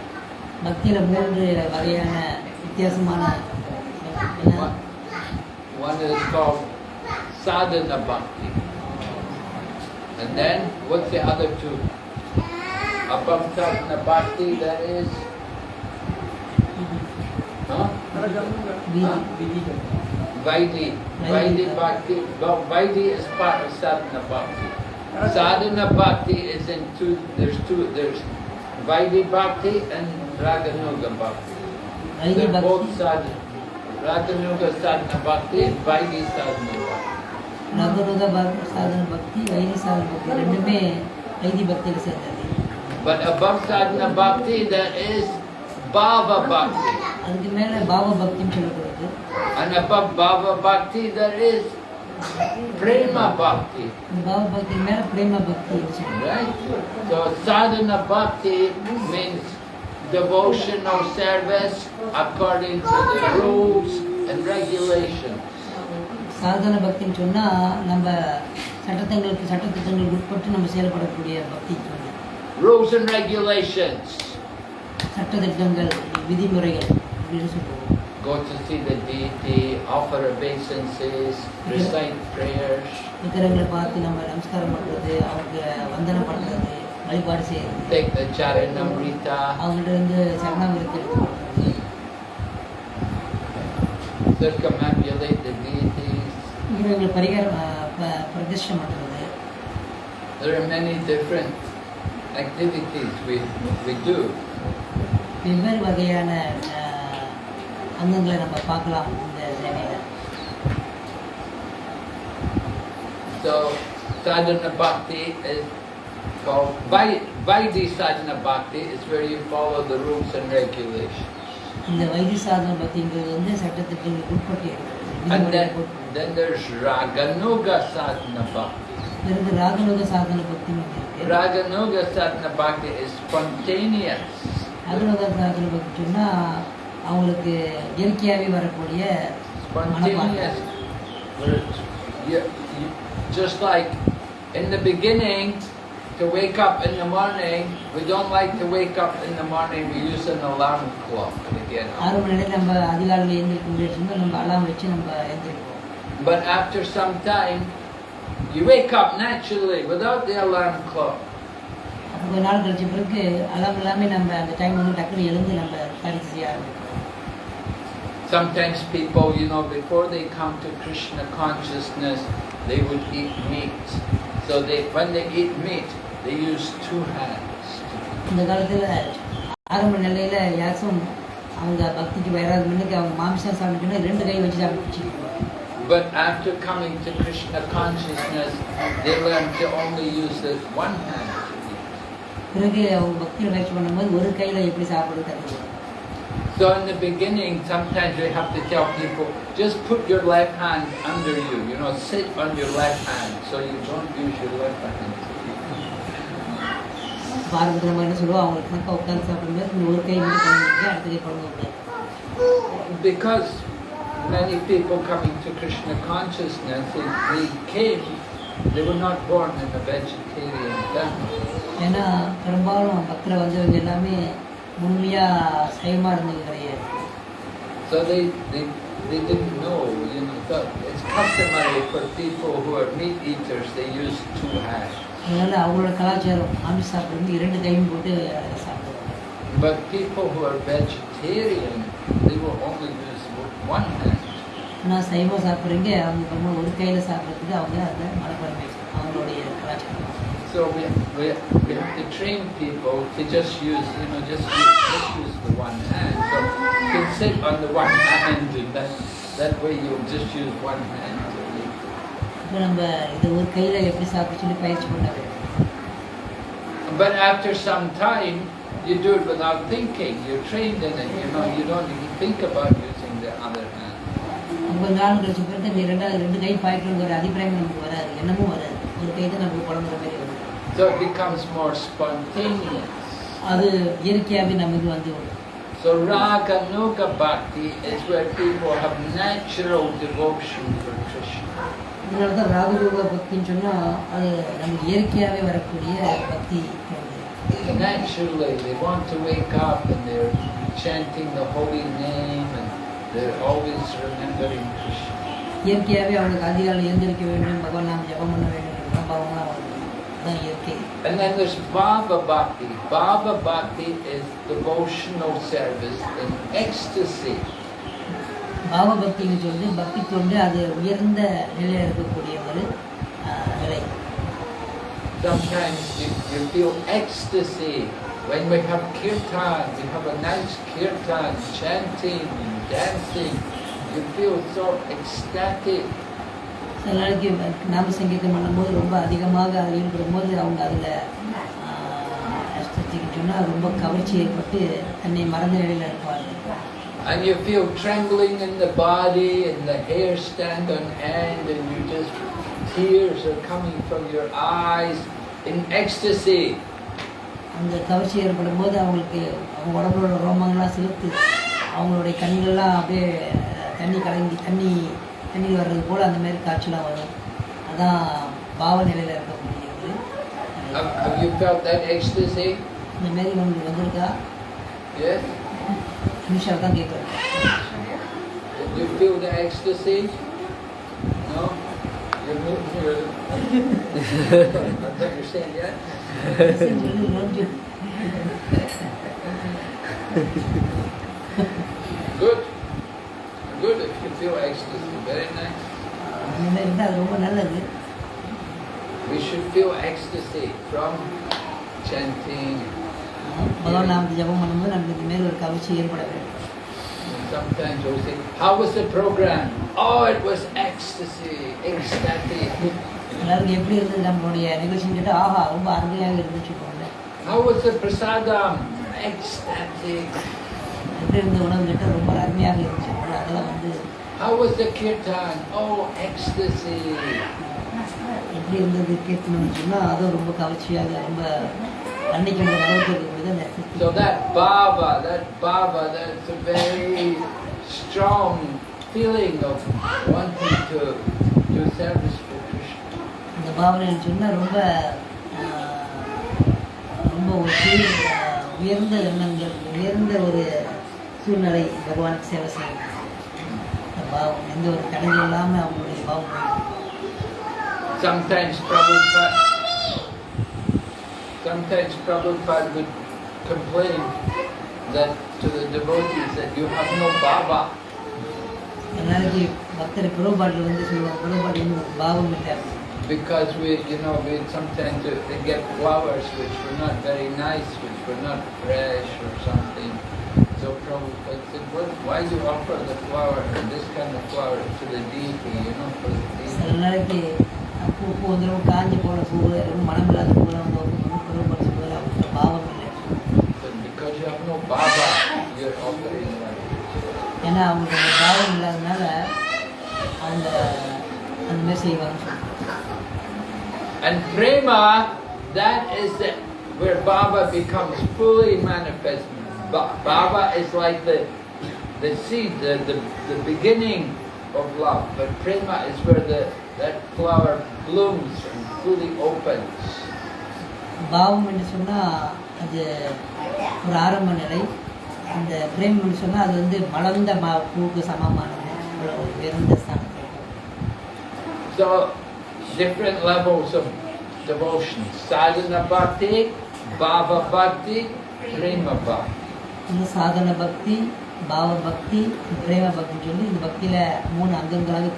பக்தியில் மூன்று வகையான வித்தியாசமான என்ன? One, one is called sadhana bhakti. And then, what's the other two? Above sadhana bhakti, that is, huh? வீதி Vaidi. Vaidi bhakti. Well, Vaidi is part of sadhana bhakti. Sadhana bhakti is in two, there's two, there's Vaidi bhakti and Raganuga bhakti. Vaidhi They're both bhakti sadhana. Raganuga sadhana bhakti and Vaidi sadhana bhakti. ரகுருக பக்தி சாதன பக்தி why this சாதன பக்தி ரெண்டுமே why this பக்தியில் சேர்ந்தது But above sadhana bhakti, there is bhava bhakti. அதுக்கு மேலே பாவ பக்தின்னு சொல்லப்படுது And above bhava bhakti, there is prema bhakti. இந்த பாவ பக்திக்கு மேலே பிரேம பக்தி சொல்லுவாங்க Right? So sadhana bhakti means devotional service according to the rules and regulations. சாதன பக்தின்னு சொன்னால் நம்ம சட்டத்தங்களுக்கு சட்டத்திட்டங்களுக்கு உட்பட்டு நம்ம செயல்படக்கூடிய பக்தி சொன்னோம் Rules and regulations. சட்டத்திட்டங்கள் விதிமுறைகள் சொல்லுவோம் Go to see the deity, offer obeisances, recite prayers. விக்கிரங்களை பார்த்து நம்ம நமஸ்காரம் பண்ணுறது அவங்க வந்தனம் பண்ணுறது வழிபாடு செய்கிறது Take the charanamrita. அவங்கள்ட்ட இருந்து சரணாமிரத்தை எடுத்துக்கிறது circumambulate the deities. விக்கிரங்களை பரிகாரம் பிரதிஷ்டம் பண்ணுறது There are many different activities we, we do. வெவ்வேறு வகையான அங்கங்களை நம்ம பார்க்கலாம் இந்த சேவையில் So sadhana bhakti is called Vai- Vaidi sadhana bhakti is where you follow the rules and regulations. இந்த வைத்திய சாதன பக்திங்கிறது வந்து சட்டத்திட்டங்களுக்கு உட்பட்டு இருக்கிறது And விதிமுறைகளுக்கு then, உட்பட்டு. then there's Raganuga sadhana bhakti. பிறகு ராகனுக சாதன பக்தி இருக்கு Raganuga sadhana bhakti is spontaneous. ராகனுக சாதன பக்தி சொன்னா அவங்களுக்கு இயற்கையாகவே வரக்கூடிய Spontaneous. Where it's- you- you- Just like in the beginning, to wake up in the morning, we don't like to wake up in the morning, we use an alarm clock to get up. ஆறு மணி நேரம் நம்ம அதிகாலையில் எழுந்திருக்க முடியாது நம்ம அலாம் வச்சு நம்ம எழுந்திருப்போம் But after some time, You wake up naturally without the alarm clock. அப்போ கொஞ்ச நாள் கழிச்ச பிறகு அலாம் இல்லாமல் நம்ம அந்த டைம் வந்து டக்குனு எழுந்து நம்ம காரியத்தை செய்ய ஆரம்பிக்கிறோம் Sometimes people, you know, before they come to Krishna consciousness, they would eat meat. So they, when they eat meat, they use two hands. இந்த காலத்தில் ஆரம்ப நிலையில் யாரும் அவங்க பக்திக்கு வராது முன்னுக்கு அவங்க மாமிசம் சாப்பிட்டுன்னா ரெண்டு கை வச்சு சாப்பிட்டு But after coming to Krishna consciousness, they learn to only use the one hand to eat. பிறகு அவங்க பக்தியில் பயிற்சி பண்ணும்போது ஒரு கையில் எப்படி சாப்பிடுறது கற்றுக்கலாம் So in the beginning, sometimes we have to tell people, just put your left hand under you, you know, sit on your left hand so you don't use your left hand. ஆரம்பத்தில் நம்ம என்ன சொல்லுவோம் அவங்களுக்கு கணக்காக உட்காந்து சாப்பிடும்போது இந்த ஒரு கை மட்டும் குழந்தைங்க அடுத்த கை குழந்தை கூடாது Because many people coming to Krishna consciousness, they, they came, they were not born in a vegetarian family. ஏன்னா பெரும்பாலும் பக்தில் வந்தவங்க எல்லாமே முழுமையாக சைவமாக இருந்தது கிடையாது So they, they, they didn't know, you know, that it's customary for people who are meat eaters, they use two hands. அதனால அவங்களோட கலாச்சாரம் ஆமிஷ சாப்பிடுறது இரண்டு கையும் போட்டு சாப்பிடுவாங்க But people who are vegetarian, they will only use one hand. ஆனால் சைவம் சாப்பிட்றீங்க அவங்க ஒரு கையில் சாப்பிட்றதுக்கு அவங்க அதை மனப்பான்மை அவங்களுடைய கலாச்சாரம் So we, we, we have to train people to just use, you know, just use, just use the one hand. So you can sit on the one hand and that, that way you'll just use one hand to eat. இப்போ நம்ம இது ஒரு கையில் எப்படி சாப்பிட சொல்லி பயிற்சி பண்ண வேண்டும் But after some time, you do it without thinking. You're trained in it, you know, you don't even think about using the other hand. கொஞ்ச நாள் கழிச்ச பிறகு நீ ரெண்டாவது ரெண்டு கை பாய்க்கணும் ஒரு அபிப்பிராயம் நமக்கு வராது என்னமும் வராது ஒரு கை தான் நமக்கு குழம்புற மாதிரி வரும் so it becomes more spontaneous. So raganuga bhakti is where people have natural devotion for Krishna. Naturally, they want to wake up and they're chanting the holy name and they're always remembering Krishna. And then there's Bhava Bhakti. Bhava Bhakti is devotional service in ecstasy. Baba பக்தின்னு சொல்லி பக்தி தொண்டு அது are நிலையில் இருக்கக்கூடிய ஒரு நிலை Sometimes you, you feel ecstasy when we have kirtan, we have a nice kirtan, chanting, dancing, you feel so ecstatic சில நாளைக்கு நாம சங்கீதம் பண்ணும்போது ரொம்ப அதிகமாக அதில் ஈடுபடும் போது அவங்க அதில் சொன்னால் ரொம்ப கவர்ச்சி ஏற்பட்டு தன்னை மறந்த நிலையில் இருப்பார்கள் And you feel trembling in the body and the hair stand on end and you just, tears are coming from your eyes in ecstasy. அந்த கவர்ச்சி ஏற்படும் போது அவங்களுக்கு அவங்க உடம்போட ரோமங்கள்லாம் செலுத்து அவங்களுடைய கண்கள்லாம் அப்படியே தண்ணி கலங்கி தண்ணி தண்ணி வர்றது போல் அந்த மாதிரி காய்ச்சலாக வரும் அதான் பாவ நிலையில் இருக்க முடியாது இந்த மாதிரி உங்களுக்கு வந்திருக்கா நிமிஷா தான் கேட்குறேன் You feel the ecstasy? No? You move your... Don't you say yes? Good. Good if you feel ecstasy. Very nice. அந்த மாதிரி இருந்தால் அது ரொம்ப நல்லது We should feel ecstasy from chanting. பகவான் நாமத்தை ஜபம் பண்ணும்போது நமக்கு இந்த மாரி ஒரு கவர்ச்சி ஏற்பட வேண்டும் And sometimes we'll say, how was the program? Oh, it was ecstasy, ecstatic. எல்லாருக்கும் எப்படி இருந்தது நம்மளுடைய நிகழ்ச்சின்னு கேட்டால் ஆஹா ரொம்ப அருமையாக இருந்துச்சு போல How was the prasadam? Ecstatic. எப்படி இருந்த உணவு கேட்டால் ரொம்ப அருமையாக இருந்துச்சு போல அதெல்லாம் வந்து How was the kirtan? Oh, ecstasy. So that Bhava, that Bhava, that's a very strong feeling of wanting to do service for Krishna. உயர்ந்த எண்ணங்கள் உயர்ந்த ஒரு சூழ்நிலை பகவானுக்கு சேவை செய்யணும் Sometimes Prabhupada, sometimes Prabhupada would complain that to the devotees that you have no Bhava. Because we, you know, we sometimes get flowers which were not very nice, which were not fresh or something. So Prabhupada said, what, why you offer the flower, this kind of flower to the deity, you know, for the deity? பூ பூந்துடும் காஞ்சி போன பூ மனம் இல்லாத பூலாம் வந்து And prema, that is where Bhava becomes fully manifest. Bhava is like the, the seed, the, the, the beginning of love, but prema is where the, that flower blooms and fully opens. So, different levels of devotion. Sadhana Bhakti, Bhava Bhakti, Prema Bhakti. இன்னும் சாதன பக்தி பாவ பக்தி பிரேம பக்தின்னு சொல்லி இந்த பக்தியில் மூணு அங்கங்களாக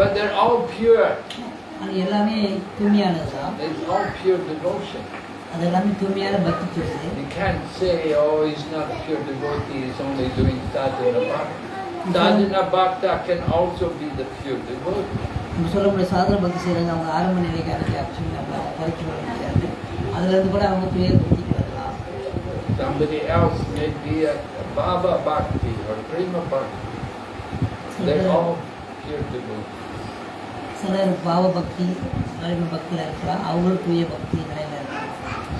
But they're all pure. அது எல்லாமே தூய்மையானது தான் It's all pure devotion. அது எல்லாமே தூய்மையான பக்தி சொல்லுது You can't say, oh, he's not a pure devotee, he's only doing sadhana bhakti. Sadhana bhakta can also be the pure devotee. நம்ம சொல்ல முடியாது சாதன பக்தி செய்கிறாங்க அவங்க ஆரம்ப நம்ம குறைக்க விட முடியாது அதுலேருந்து கூட அவங்க வரலாம் Somebody else may be a, Bhava Bhakti or Prema Bhakti. They're all here to சிலர்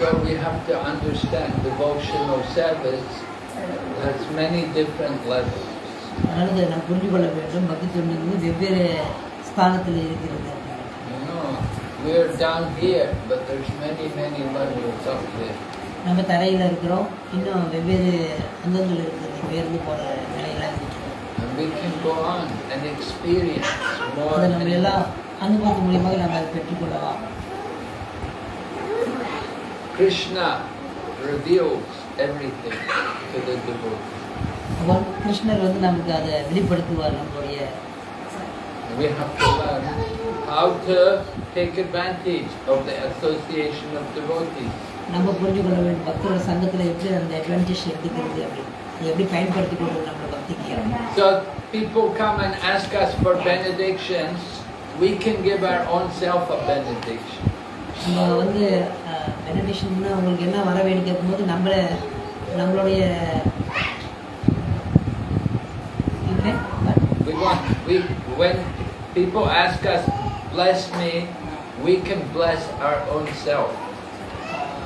So we have to understand devotional service has many different levels. அதனால இதை We are down here, but there's many, many levels up there. நம்ம தரையில் இருக்கிறோம் இன்னும் வெவ்வேறு அங்கங்கள் இருக்குது உயர்ந்து போகிற நிலையில more. அதை நம்ம எல்லாம் அனுபவத்து மூலியமாக நம்ம அதை பெற்றுக்கொள்ளலாம் Krishna reveals everything to the devotee. அப்போ கிருஷ்ணர் வந்து நமக்கு அதை வெளிப்படுத்துவார் நம்மளுடைய We have to learn how to take advantage of the association of devotees. நம்ம புரிஞ்சு கொள்ள வேண்டும் பக்தரோட சங்கத்தில் எப்படி அந்த அட்வான்டேஜ் எடுத்துக்கிறது அப்படி அதை எப்படி பயன்படுத்தி கொள்வது நம்ம பக்திக்கு So people come and ask us for benedictions. We can give our own self a benediction. நம்ம வந்து பெனடிஷன்னா உங்களுக்கு என்ன வர வேணும் கேட்கும்போது நம்மள நம்மளுடைய இல்லை We want we when people ask us bless me, we can bless our own self.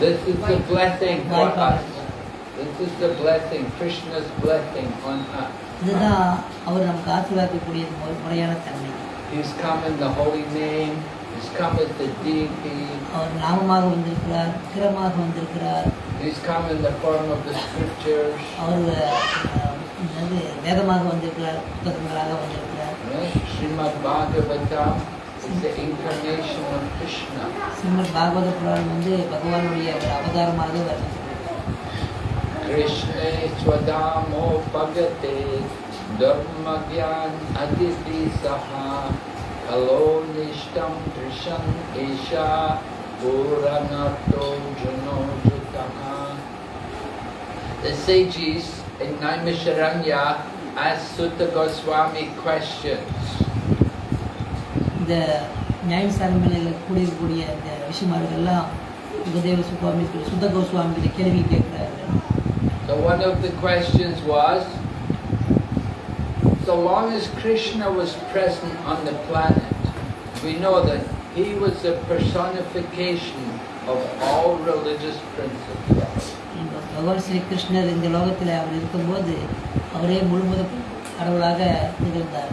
This is the blessing for us. This is the blessing, Krishna's blessing on us. இதுதான் அவர் நமக்கு ஆசீர்வாதக்கூடிய மு- முறையான தன்மை He's come in the holy name. He's come as the deity. அவர் நாமமாக வந்திருக்கிறார் விக்கிரமாக வந்திருக்கிறார் He's come in the form of the scriptures. அவர் அஹ், என்னது வேதமாக வந்திருக்கிறார் புத்தகங்களாக வந்திருக்கிறார் Right? Srimad Bhagavatam is the incarnation of Krishna. Srimad பாகவத புராணம் வந்து பகவானுடைய ஒரு அவதாரமாக வர்ணிக்கிறது Krishna Swadamo Bhagate Dharma Gyan Aditi Saha Kalo Nishtam Trisham Isha Puranato Jano Jutaha The sages in Naimisharanya asked Sutta Goswami questions. இந்த நியாயசாரமையில் கூடியிருக்கக்கூடிய இந்த ரிஷிமார்கள்லாம் உபதேவ சுவாமி சுத்த கோஸ்வாமி கிட்ட கேள்வி கேட்கிறார்கள் So one of the questions was, so long as Krishna was present on the planet, we know that he was the personification of all religious principles. இந்த பகவான் ஸ்ரீ கிருஷ்ணர் இந்த லோகத்தில் அவர் இருக்கும்போது அவரே முழுமுத கடவுளாக நிகழ்ந்தார்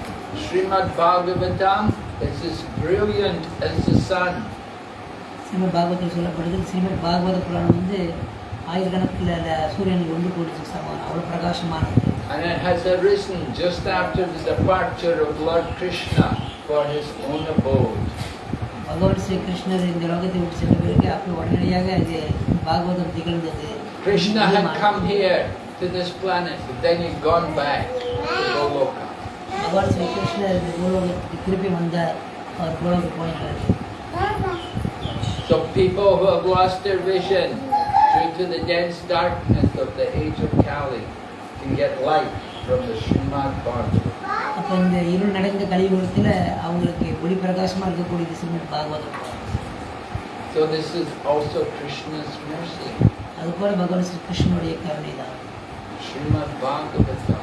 Srimad Bhagavatam is as brilliant as the sun. Srimad பாகவத்தில் சொல்லப்படுது ஸ்ரீமத் பாகவத புராணம் வந்து ஆயிரக்கணக்கில் சூரியனுக்கு ஒன்று கோடிச்சு சமானம் அவ்வளோ பிரகாசமானது And it has arisen just after the departure of Lord Krishna for his own abode. பகவான் ஸ்ரீ கிருஷ்ணர் இந்த லோகத்தை விட்டு சென்ற பிறகு அப்போ உடனடியாக இது பாகவதம் திகழ்ந்தது Krishna had come here to this planet, but then he'd gone back to Goloka. பகவான் ஸ்ரீ கிருஷ்ணர் இந்த பூலோகத்துக்கு திருப்பி வந்தார் அவர் பூலோகம் போனார் So people who have lost their vision due to the dense darkness of the age of Kali can get light from the Srimad Bhagavatam. அப்போ இந்த இருள் நடந்த கலியுகத்தில் அவங்களுக்கு ஒளி பிரகாசமாக இருக்கக்கூடியது Srimad Bhagavatam So this is also Krishna's mercy. அது போல பகவான் ஸ்ரீ கிருஷ்ணனுடைய கருணை தான் Srimad Bhagavatam.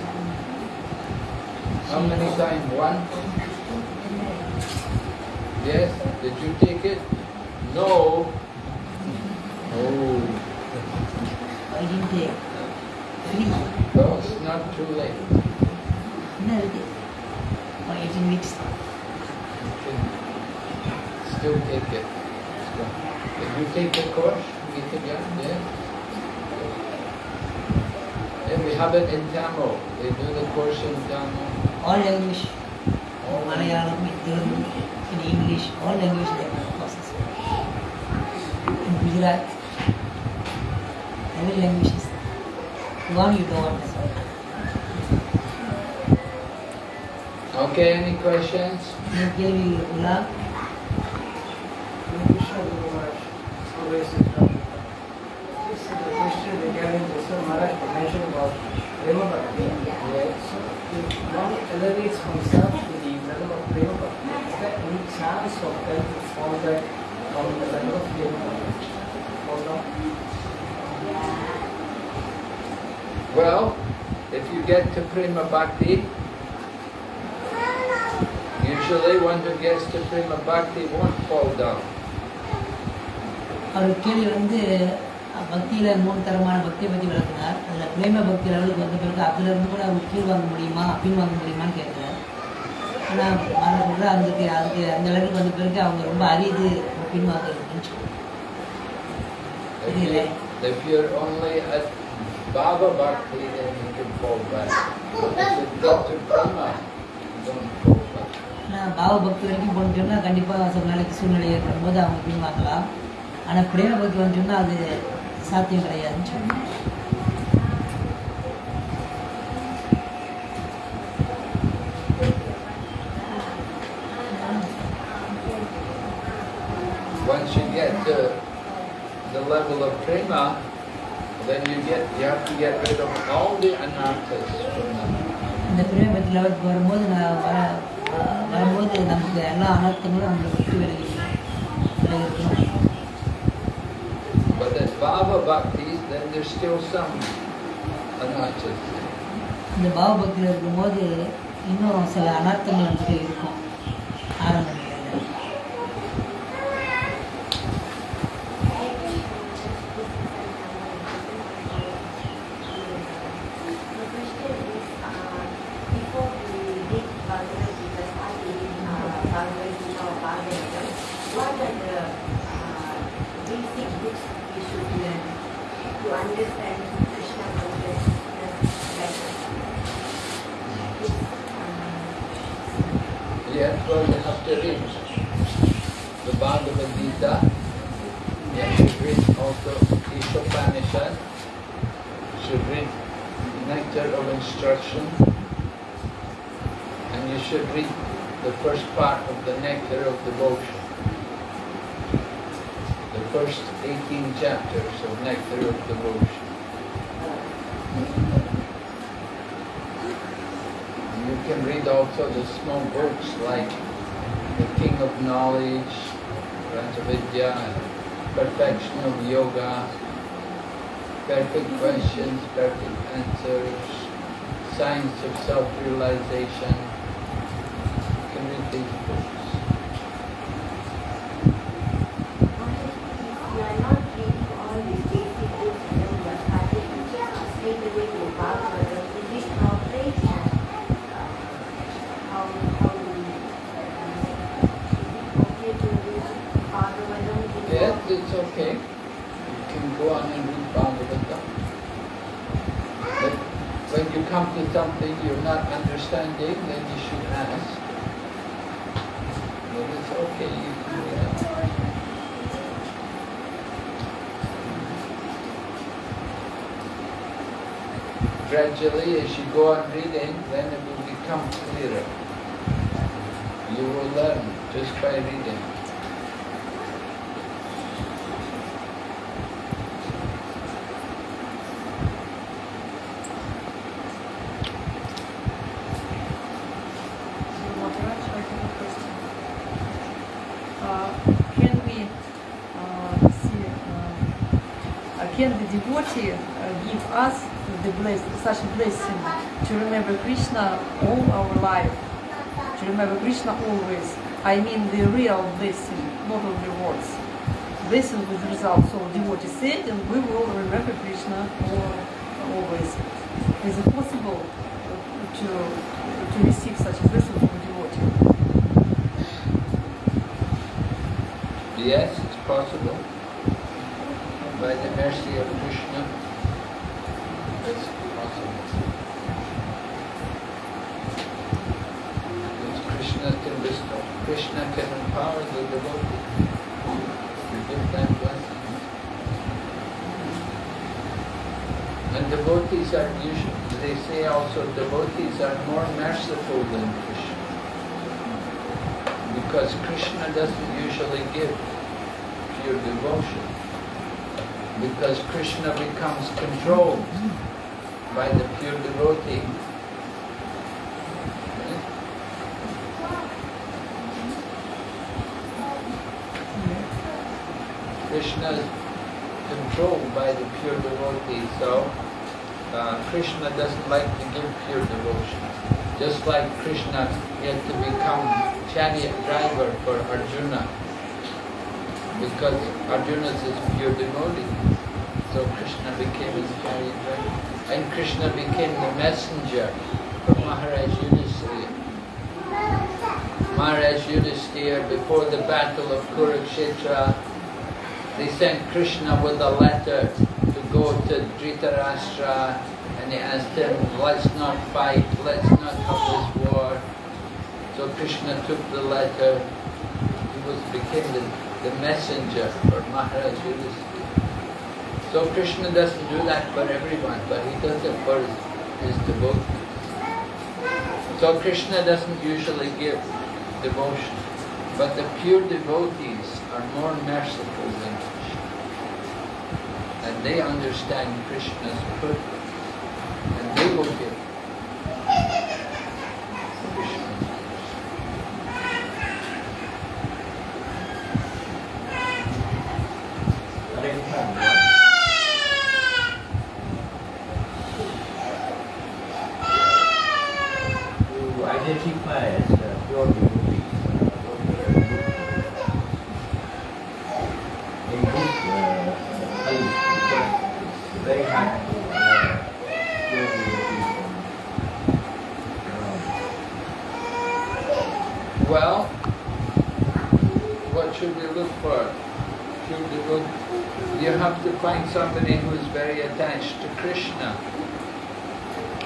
How many times? One? Yes? Did you take it? No. Oh. I didn't take three. No, it's not too late. No, I didn't oh, mix Still take it. Did you take the course, Gita Yeah. Then we have it in Tamil. They do the course in Tamil all English, or Malayalam, Telugu, in English, all language courses. In Gujarat, every language is one you don't. Okay, any questions? Give me love. Chance all them to fall back from the level of Prema Well, if you get to Prima Bhakti, usually one who gets to Prima Bhakti won't fall down. அவர் கேள்வி வந்து பக்தியில் மூணு தரமான பக்தியை பற்றி விளக்குனார் அதில் பிரேம பக்தி லெவலுக்கு வந்த பிறகு அதுல இருந்து கூட அவர் கீழ் வாங்க முடியுமா பின் வாங்க முடியுமான்னு கேட்குறாரு ஆனால் மாணவர்கள் அதுக்கு அதுக்கு அந்த லெவலுக்கு வந்த பிறகு அவங்க ரொம்ப அரிது பின் வாங்குறதுன்னு சொல்லுவாங்க If, you, if you're only at Baba Bhakti, then you can fall back. But if you get to Prima, you don't fall back. ஆனால் பாபா பாவ பக்தி வரைக்கும் சொன்னால் கண்டிப்பாக சில நாளைக்கு சூழ்நிலை ஏற்படும் போது அவங்க பின்வாங்கலாம் ஆனால் பிரேம பக்தி வந்து சொன்னால் அது சாத்தியம் கிடையாதுன்னு சொன்னாங்க level of prema, then you get you have to get rid of all the anarthas from them. But that Bhava Bhaktis, then there's still some anarthas. இந்த பாவ பக்தியில் இருக்கும்போது இன்னும் சில அனர்த்தங்கள் நமக்கு இருக்கும் also the small books like The King of Knowledge, Raja-vidya, Perfection of Yoga, Perfect mm-hmm. Questions, Perfect Answers, Science of Self-Realization. You can read these books. if you are not reading all these basic books and then you are starting straight away to Bhagavatam, is it appropriate? Uh, how, how do we, uh, is it okay to read Bhagavatam? before- Yes, it's okay. You can go on and read Bhagavatam. But when you come to something you're not understanding, then you should ask. But it's okay, you can do that. Gradually, as you go on reading, then it will become clearer. You will learn just by reading. Maharaj, I have a question. Uh, Can we uh, see, uh, uh, can the devotee uh, give us the bless, such a blessing to remember Krishna all our life, to remember Krishna always? I mean the real blessing, not only words. Blessing with result. So devotee said, and we will remember Krishna always. Is it possible to to receive such a blessing from a devotee? Yes, it's possible. By the mercy of Krishna, it's possible. Because Krishna can bestow, Krishna can empower the devotee to give them blessings. And devotees are usually, they say also, devotees are more merciful than Krishna. Because Doesn't usually give pure devotion. Because Krishna becomes controlled by the pure devotee. Krishna is controlled by the pure devotee, so uh, Krishna doesn't like to give pure devotion. Just like Krishna had to become chariot driver for Arjuna, because Arjuna is pure devotee. So Krishna became his chariot driver. And Krishna became the messenger for Maharaj Yudhisthira. Maharaj Yudhisthira, before the battle of Kurukshetra, they sent Krishna with a letter to go to Dhritarashtra and he asked him, let's not fight, let's not have this war. So Krishna took the letter, he was became the, the messenger for Maharaj Yudhisthira. So Krishna doesn't do that for everyone, but he does it for his, his devotees. So Krishna doesn't usually give devotion, but the pure devotees are more merciful than Krishna. And they understand Krishna's purpose, and they will give Krishna. Hare Krishna. To identify as a pure devotee, uh, what we are good. in this uh, Kali, because it's very hard to uh, pure devotee from around. Well, what should we look for? Should we look? You have to find somebody who is very attached to Krishna,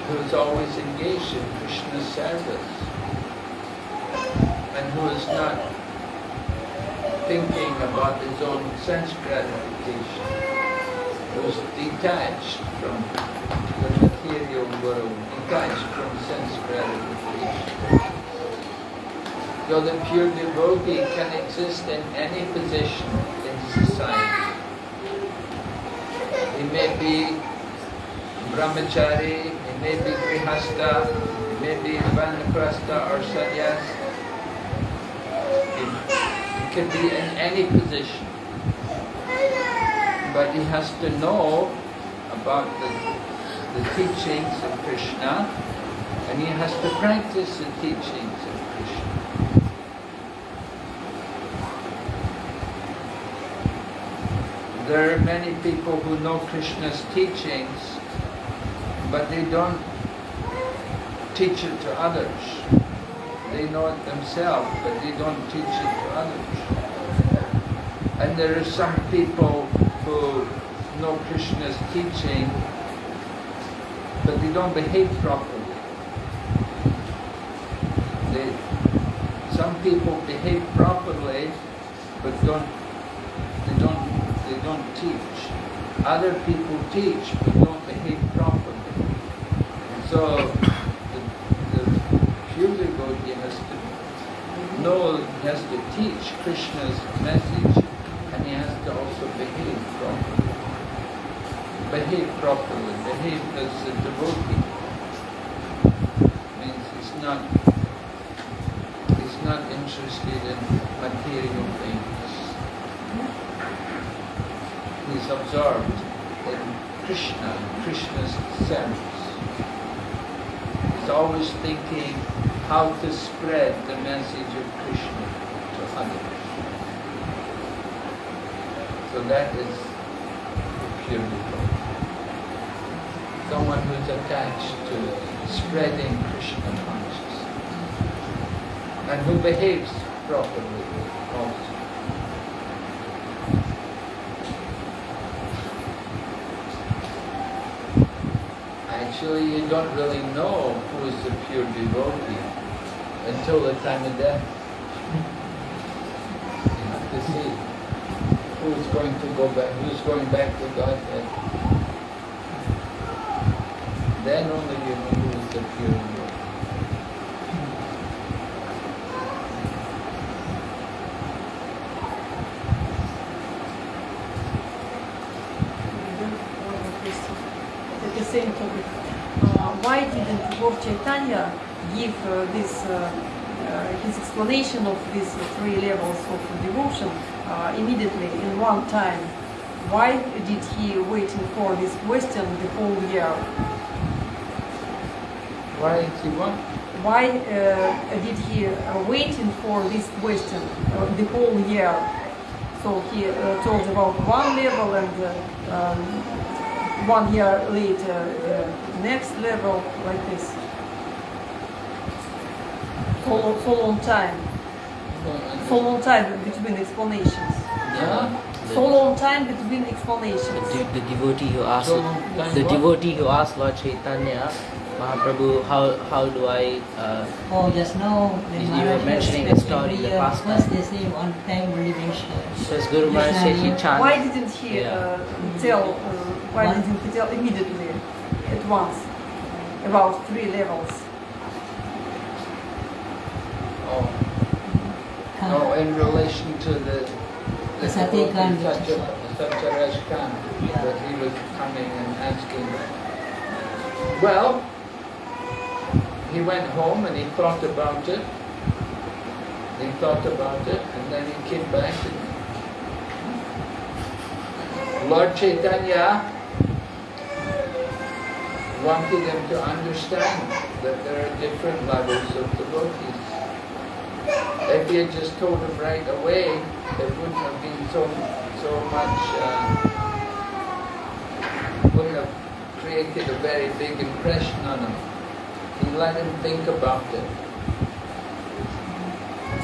who is always engaged in Krishna's service, and who is not thinking about his own sense gratification, who is detached from the material world, detached from sense gratification. So the pure devotee can exist in any position in society. He may be brahmachari, he may be grihasta, he may be vanaprastha or sannyas. He, can be in any position. But he has to know about the, the teachings of Krishna and he has to practice the teachings of Krishna. There are many people who know Krishna's teachings, but they don't teach it to others. They know it themselves, but they don't teach it to others. And there are some people who know Krishna's teaching, but they don't behave properly. They, some people behave properly, but don't don't teach. Other people teach but don't behave properly. And so the, the pure devotee has to know, has to teach Krishna's message and he has to also behave properly. Behave properly, behave as a devotee. Not he's not interested in material things he's observed in Krishna, Krishna's service. He's always thinking how to spread the message of Krishna to others. So that is pure devotee. Someone who's attached to spreading Krishna consciousness and who behaves properly also. Actually, you don't really know who is the pure devotee until the time of death. You have to see who's going to go back, who's going back to Godhead. Then only you know who is the pure devotee. Then one more question. At the same topic. Uh, why didn't Lord Chaitanya give uh, this uh, uh, his explanation of these three levels of devotion immediately in one time? Why did he waiting for this question the whole year? Why he what? Why did he waiting for this question the whole year? So he uh, told about one level and uh, um, one year later the next level like this. For, for long time, for long time between explanations. Yeah? So long time between explanations. de- the devotee who asked So the what? devotee who asked Lord Chaitanya Mahaprabhu, how how do I? Uh, Oh, just now when You were mentioning explained the story, every the year, past first time. they say one time only mention. says Guru Maharaj said he chant. Why didn't he Yeah. uh, tell? One- tell immediately at once about three levels? Oh, no, oh, in relation to the The Satya Khan, which is Satya- Satyaraj Khan, Yeah. that he was coming and asking. Well, he went home and he thought about it. He thought about it and then he came back Lord Chaitanya wanted him to understand that there are different levels of devotees. If he had just told him right away, it wouldn't have been so so much. Uh, wouldn't have created a very big impression on him. He let him think about it.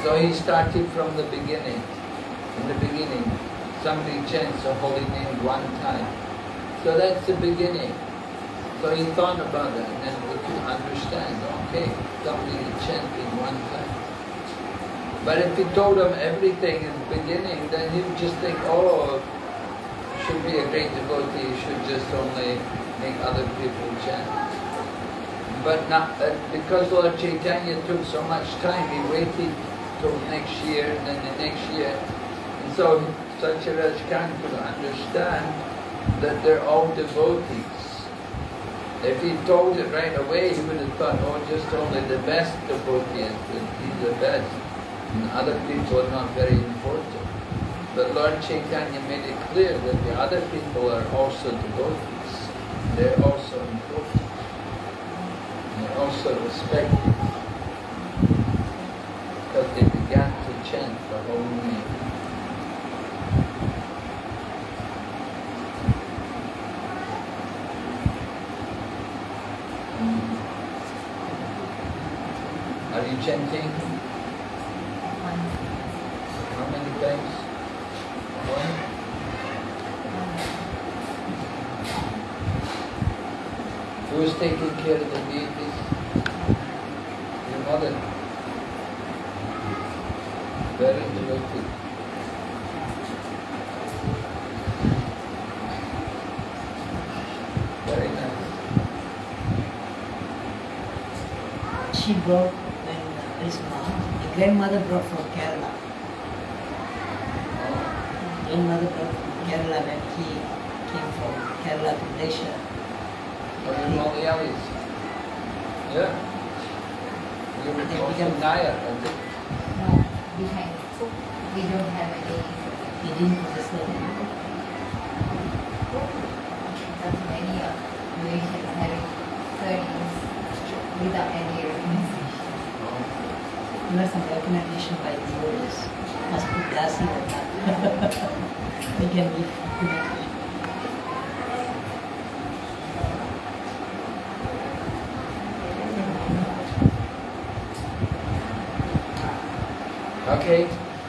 So he started from the beginning. In the beginning, somebody chants a holy name one time. So that's the beginning. So he thought about that and then we could understand, okay, somebody chanting one time. But if he told him everything in the beginning, then he would just think, oh, should be a great devotee, should just only make other people chant. But not, uh, because Lord Chaitanya took so much time, he waited till next year and then the next year. And so Satyaraj Khan could understand that they're all devotees. If he told it right away, he would have thought, oh, just only the best devotees, he's the best. And other people are not very important. But Lord Chaitanya made it clear that the other people are also devotees. They're also important. They're also respected. Because they began to chant the holy name. Are you chanting? How many times? One? Who is taking care of the deities? Your mother. Very devoted. Very nice. She brought when his mom, the grandmother brought